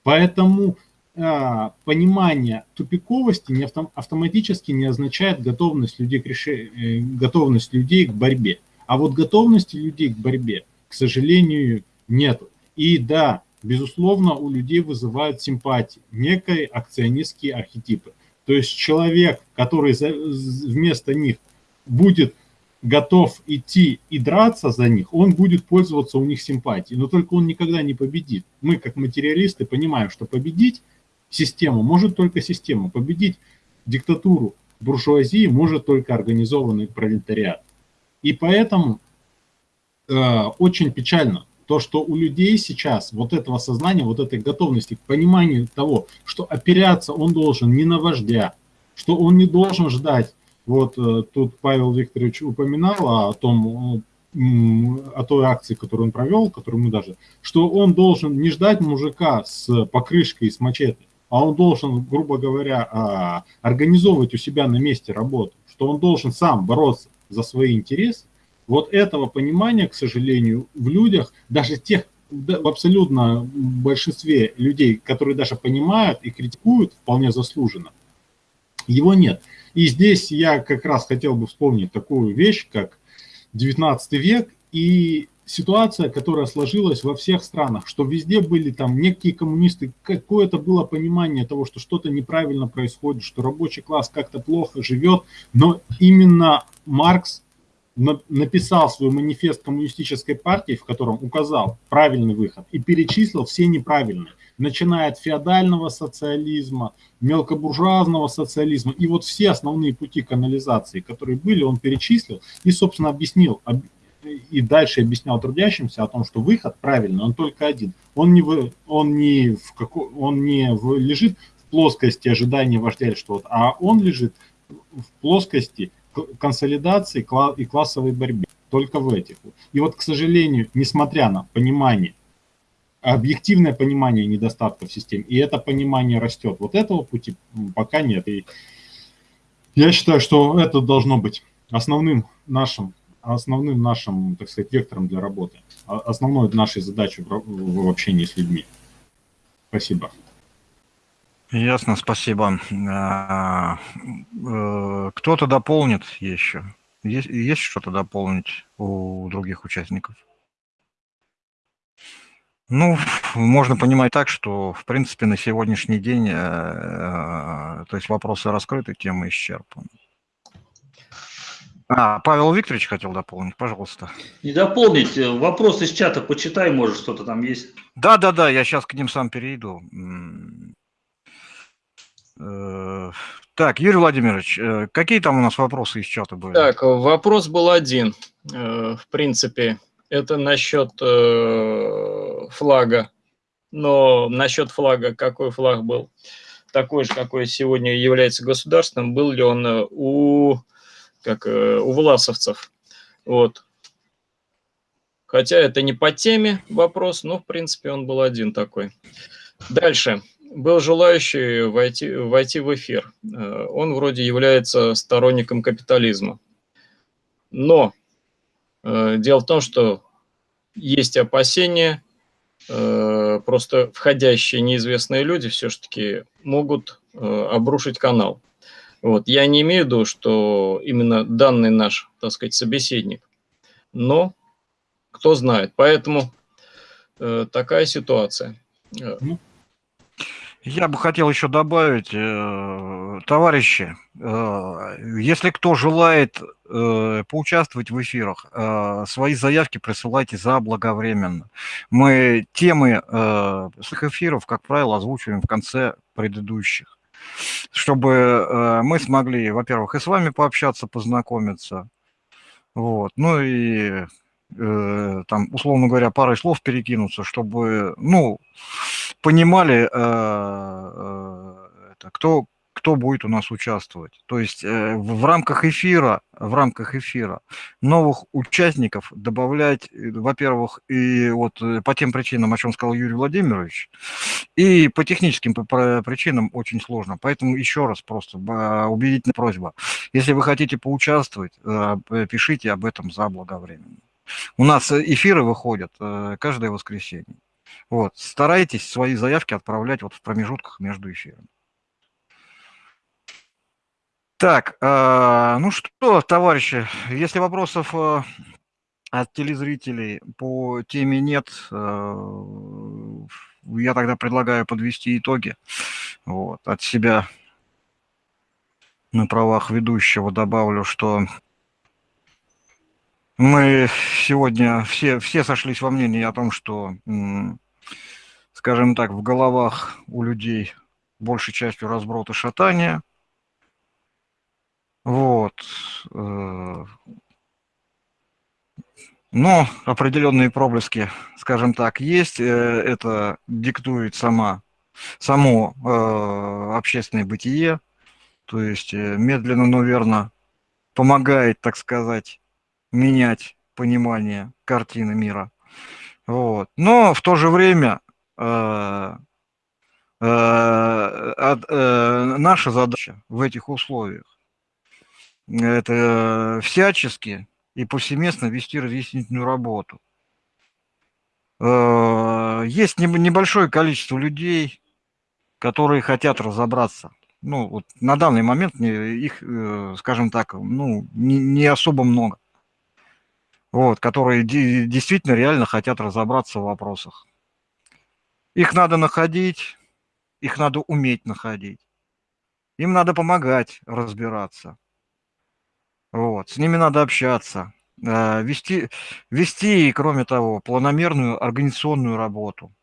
Поэтому а, понимание тупиковости не автом, автоматически не означает готовность людей, к решению, э, готовность людей к борьбе. А вот готовности людей к борьбе, к сожалению, нет. И да, безусловно, у людей вызывают симпатии, некие акционистские архетипы. То есть человек, который за, вместо них будет готов идти и драться за них, он будет пользоваться у них симпатией, но только он никогда не победит. Мы, как материалисты, понимаем, что победить систему может только система. Победить диктатуру буржуазии может только организованный пролетариат. И поэтому э, очень печально то, что у людей сейчас вот этого сознания, вот этой готовности к пониманию того, что оперяться он должен не на вождя, что он не должен ждать, вот э, тут Павел Викторович упоминал о том, о той акции, которую он провел, которую мы даже, что он должен не ждать мужика с покрышкой и с мачете, а он должен, грубо говоря, а, организовывать у себя на месте работу, что он должен сам бороться за свои интересы, вот этого понимания, к сожалению, в людях, даже тех, в абсолютно большинстве людей, которые даже понимают и критикуют вполне заслуженно, его нет. И здесь я как раз хотел бы вспомнить такую вещь, как 19 век и ситуация, которая сложилась во всех странах, что везде были там некие коммунисты, какое-то было понимание того, что что-то неправильно происходит, что рабочий класс как-то плохо живет, но именно Маркс написал свой манифест коммунистической партии, в котором указал правильный выход и перечислил все неправильные, начиная от феодального социализма, мелкобуржуазного социализма, и вот все основные пути канализации, которые были, он перечислил и, собственно, объяснил, и дальше объяснял трудящимся о том, что выход правильный, он только один. Он не, в, он не, в како, он не в, лежит в плоскости ожидания вождя или что-то, а он лежит в плоскости консолидации и классовой борьбы. Только в этих. И вот, к сожалению, несмотря на понимание, объективное понимание недостатков систем, и это понимание растет, вот этого пути пока нет. И я считаю, что это должно быть основным нашим основным нашим, так сказать, вектором для работы, а, основной нашей задачей в, общении с людьми. Спасибо. Ясно, спасибо. А, э, кто-то дополнит еще? Есть, есть что-то дополнить у других участников? Ну, можно понимать так, что, в принципе, на сегодняшний день, э, э, то есть вопросы раскрыты, тема исчерпана. А, Павел Викторович хотел дополнить, пожалуйста. Не дополнить, э, вопрос из чата почитай, может, что-то там есть. Да, да, да, я сейчас к ним сам перейду. Так, Юрий Владимирович, какие там у нас вопросы из чата были? Так, вопрос был один, в принципе, это насчет флага. Но насчет флага, какой флаг был? Такой же, какой сегодня является государственным, был ли он э, у, как, э, у власовцев? Вот. Хотя это не по теме вопрос, но в принципе он был один такой. Дальше. Был желающий войти, войти в эфир. Э, он вроде является сторонником капитализма. Но дело в том, что есть опасения, просто входящие неизвестные люди все-таки могут э, обрушить канал. Вот. Я не имею в виду, что именно данный наш, так сказать, собеседник, но кто знает. Поэтому такая ситуация. Ну, я бы хотел еще добавить, э, товарищи, э, если кто желает э, поучаствовать в эфирах, свои заявки присылайте заблаговременно. Мы темы своих эфиров, как правило, озвучиваем в конце предыдущих, чтобы мы смогли, во-первых, и с вами пообщаться, познакомиться, вот, ну и там, условно говоря, парой слов перекинуться, чтобы, ну, понимали, э, э, это, кто, кто будет у нас участвовать. То есть э, в рамках эфира, в рамках эфира новых участников добавлять, во-первых, и вот по тем причинам, о чем сказал Юрий Владимирович, и по техническим причинам очень сложно. Поэтому еще раз просто убедительная просьба. Если вы хотите поучаствовать, пишите об этом заблаговременно. У нас эфиры выходят каждое воскресенье. Вот, старайтесь свои заявки отправлять вот в промежутках между эфирами. Так, э, ну что, товарищи, если вопросов э, от телезрителей по теме нет, э, я тогда предлагаю подвести итоги. Вот, от себя на правах ведущего добавлю, что мы сегодня все, все сошлись во мнении о том, что скажем так, в головах у людей большей частью разброд и шатания. Вот. Э, но определенные проблески, скажем так, есть. Э, это диктует сама, само э, общественное бытие. То есть медленно, но верно помогает, так сказать, менять понимание картины мира. Вот. Но в то же время Э, э, э, наша задача в этих условиях – это всячески и повсеместно вести разъяснительную работу. Есть небольшое количество людей, которые хотят разобраться. Ну, вот на данный момент их, скажем так, ну, не особо много. Вот, которые действительно реально хотят разобраться в вопросах. Их надо находить, их надо уметь находить. Им надо помогать разбираться. Вот, с ними надо общаться, э, вести, вести, кроме того, планомерную организационную работу,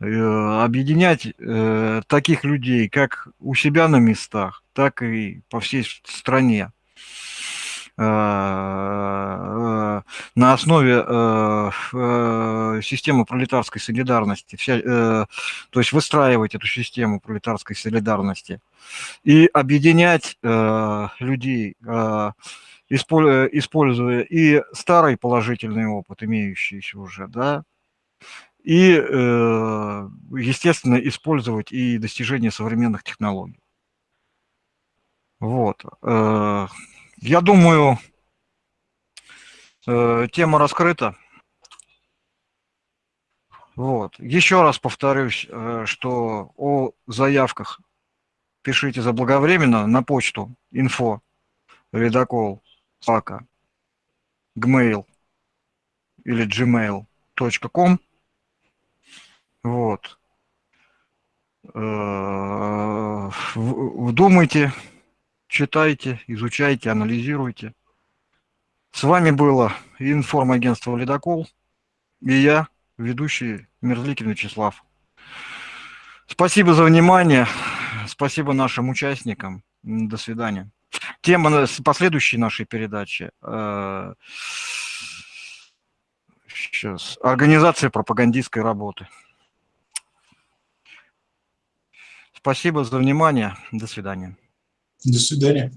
э, объединять э, таких людей как у себя на местах, так и по всей стране. Э, на основе э, э, системы пролетарской солидарности, то есть выстраивать эту систему пролетарской солидарности и объединять людей, используя и старый положительный опыт, имеющийся уже, да, и, естественно, использовать и достижения современных технологий. Вот. Я думаю, э, тема раскрыта. Вот. Еще раз повторюсь, э, что о заявках пишите заблаговременно на почту info редакол собака gmail или gmail.com. Вот. Э, Вдумайте, читайте, изучайте, анализируйте. С вами было информагентство «Ледокол» и я, ведущий Мерзликин Вячеслав. Спасибо за внимание, спасибо нашим участникам. До свидания. Тема последующей нашей передачи. э. Организация пропагандистской работы. Спасибо за внимание. До свидания. До свидания.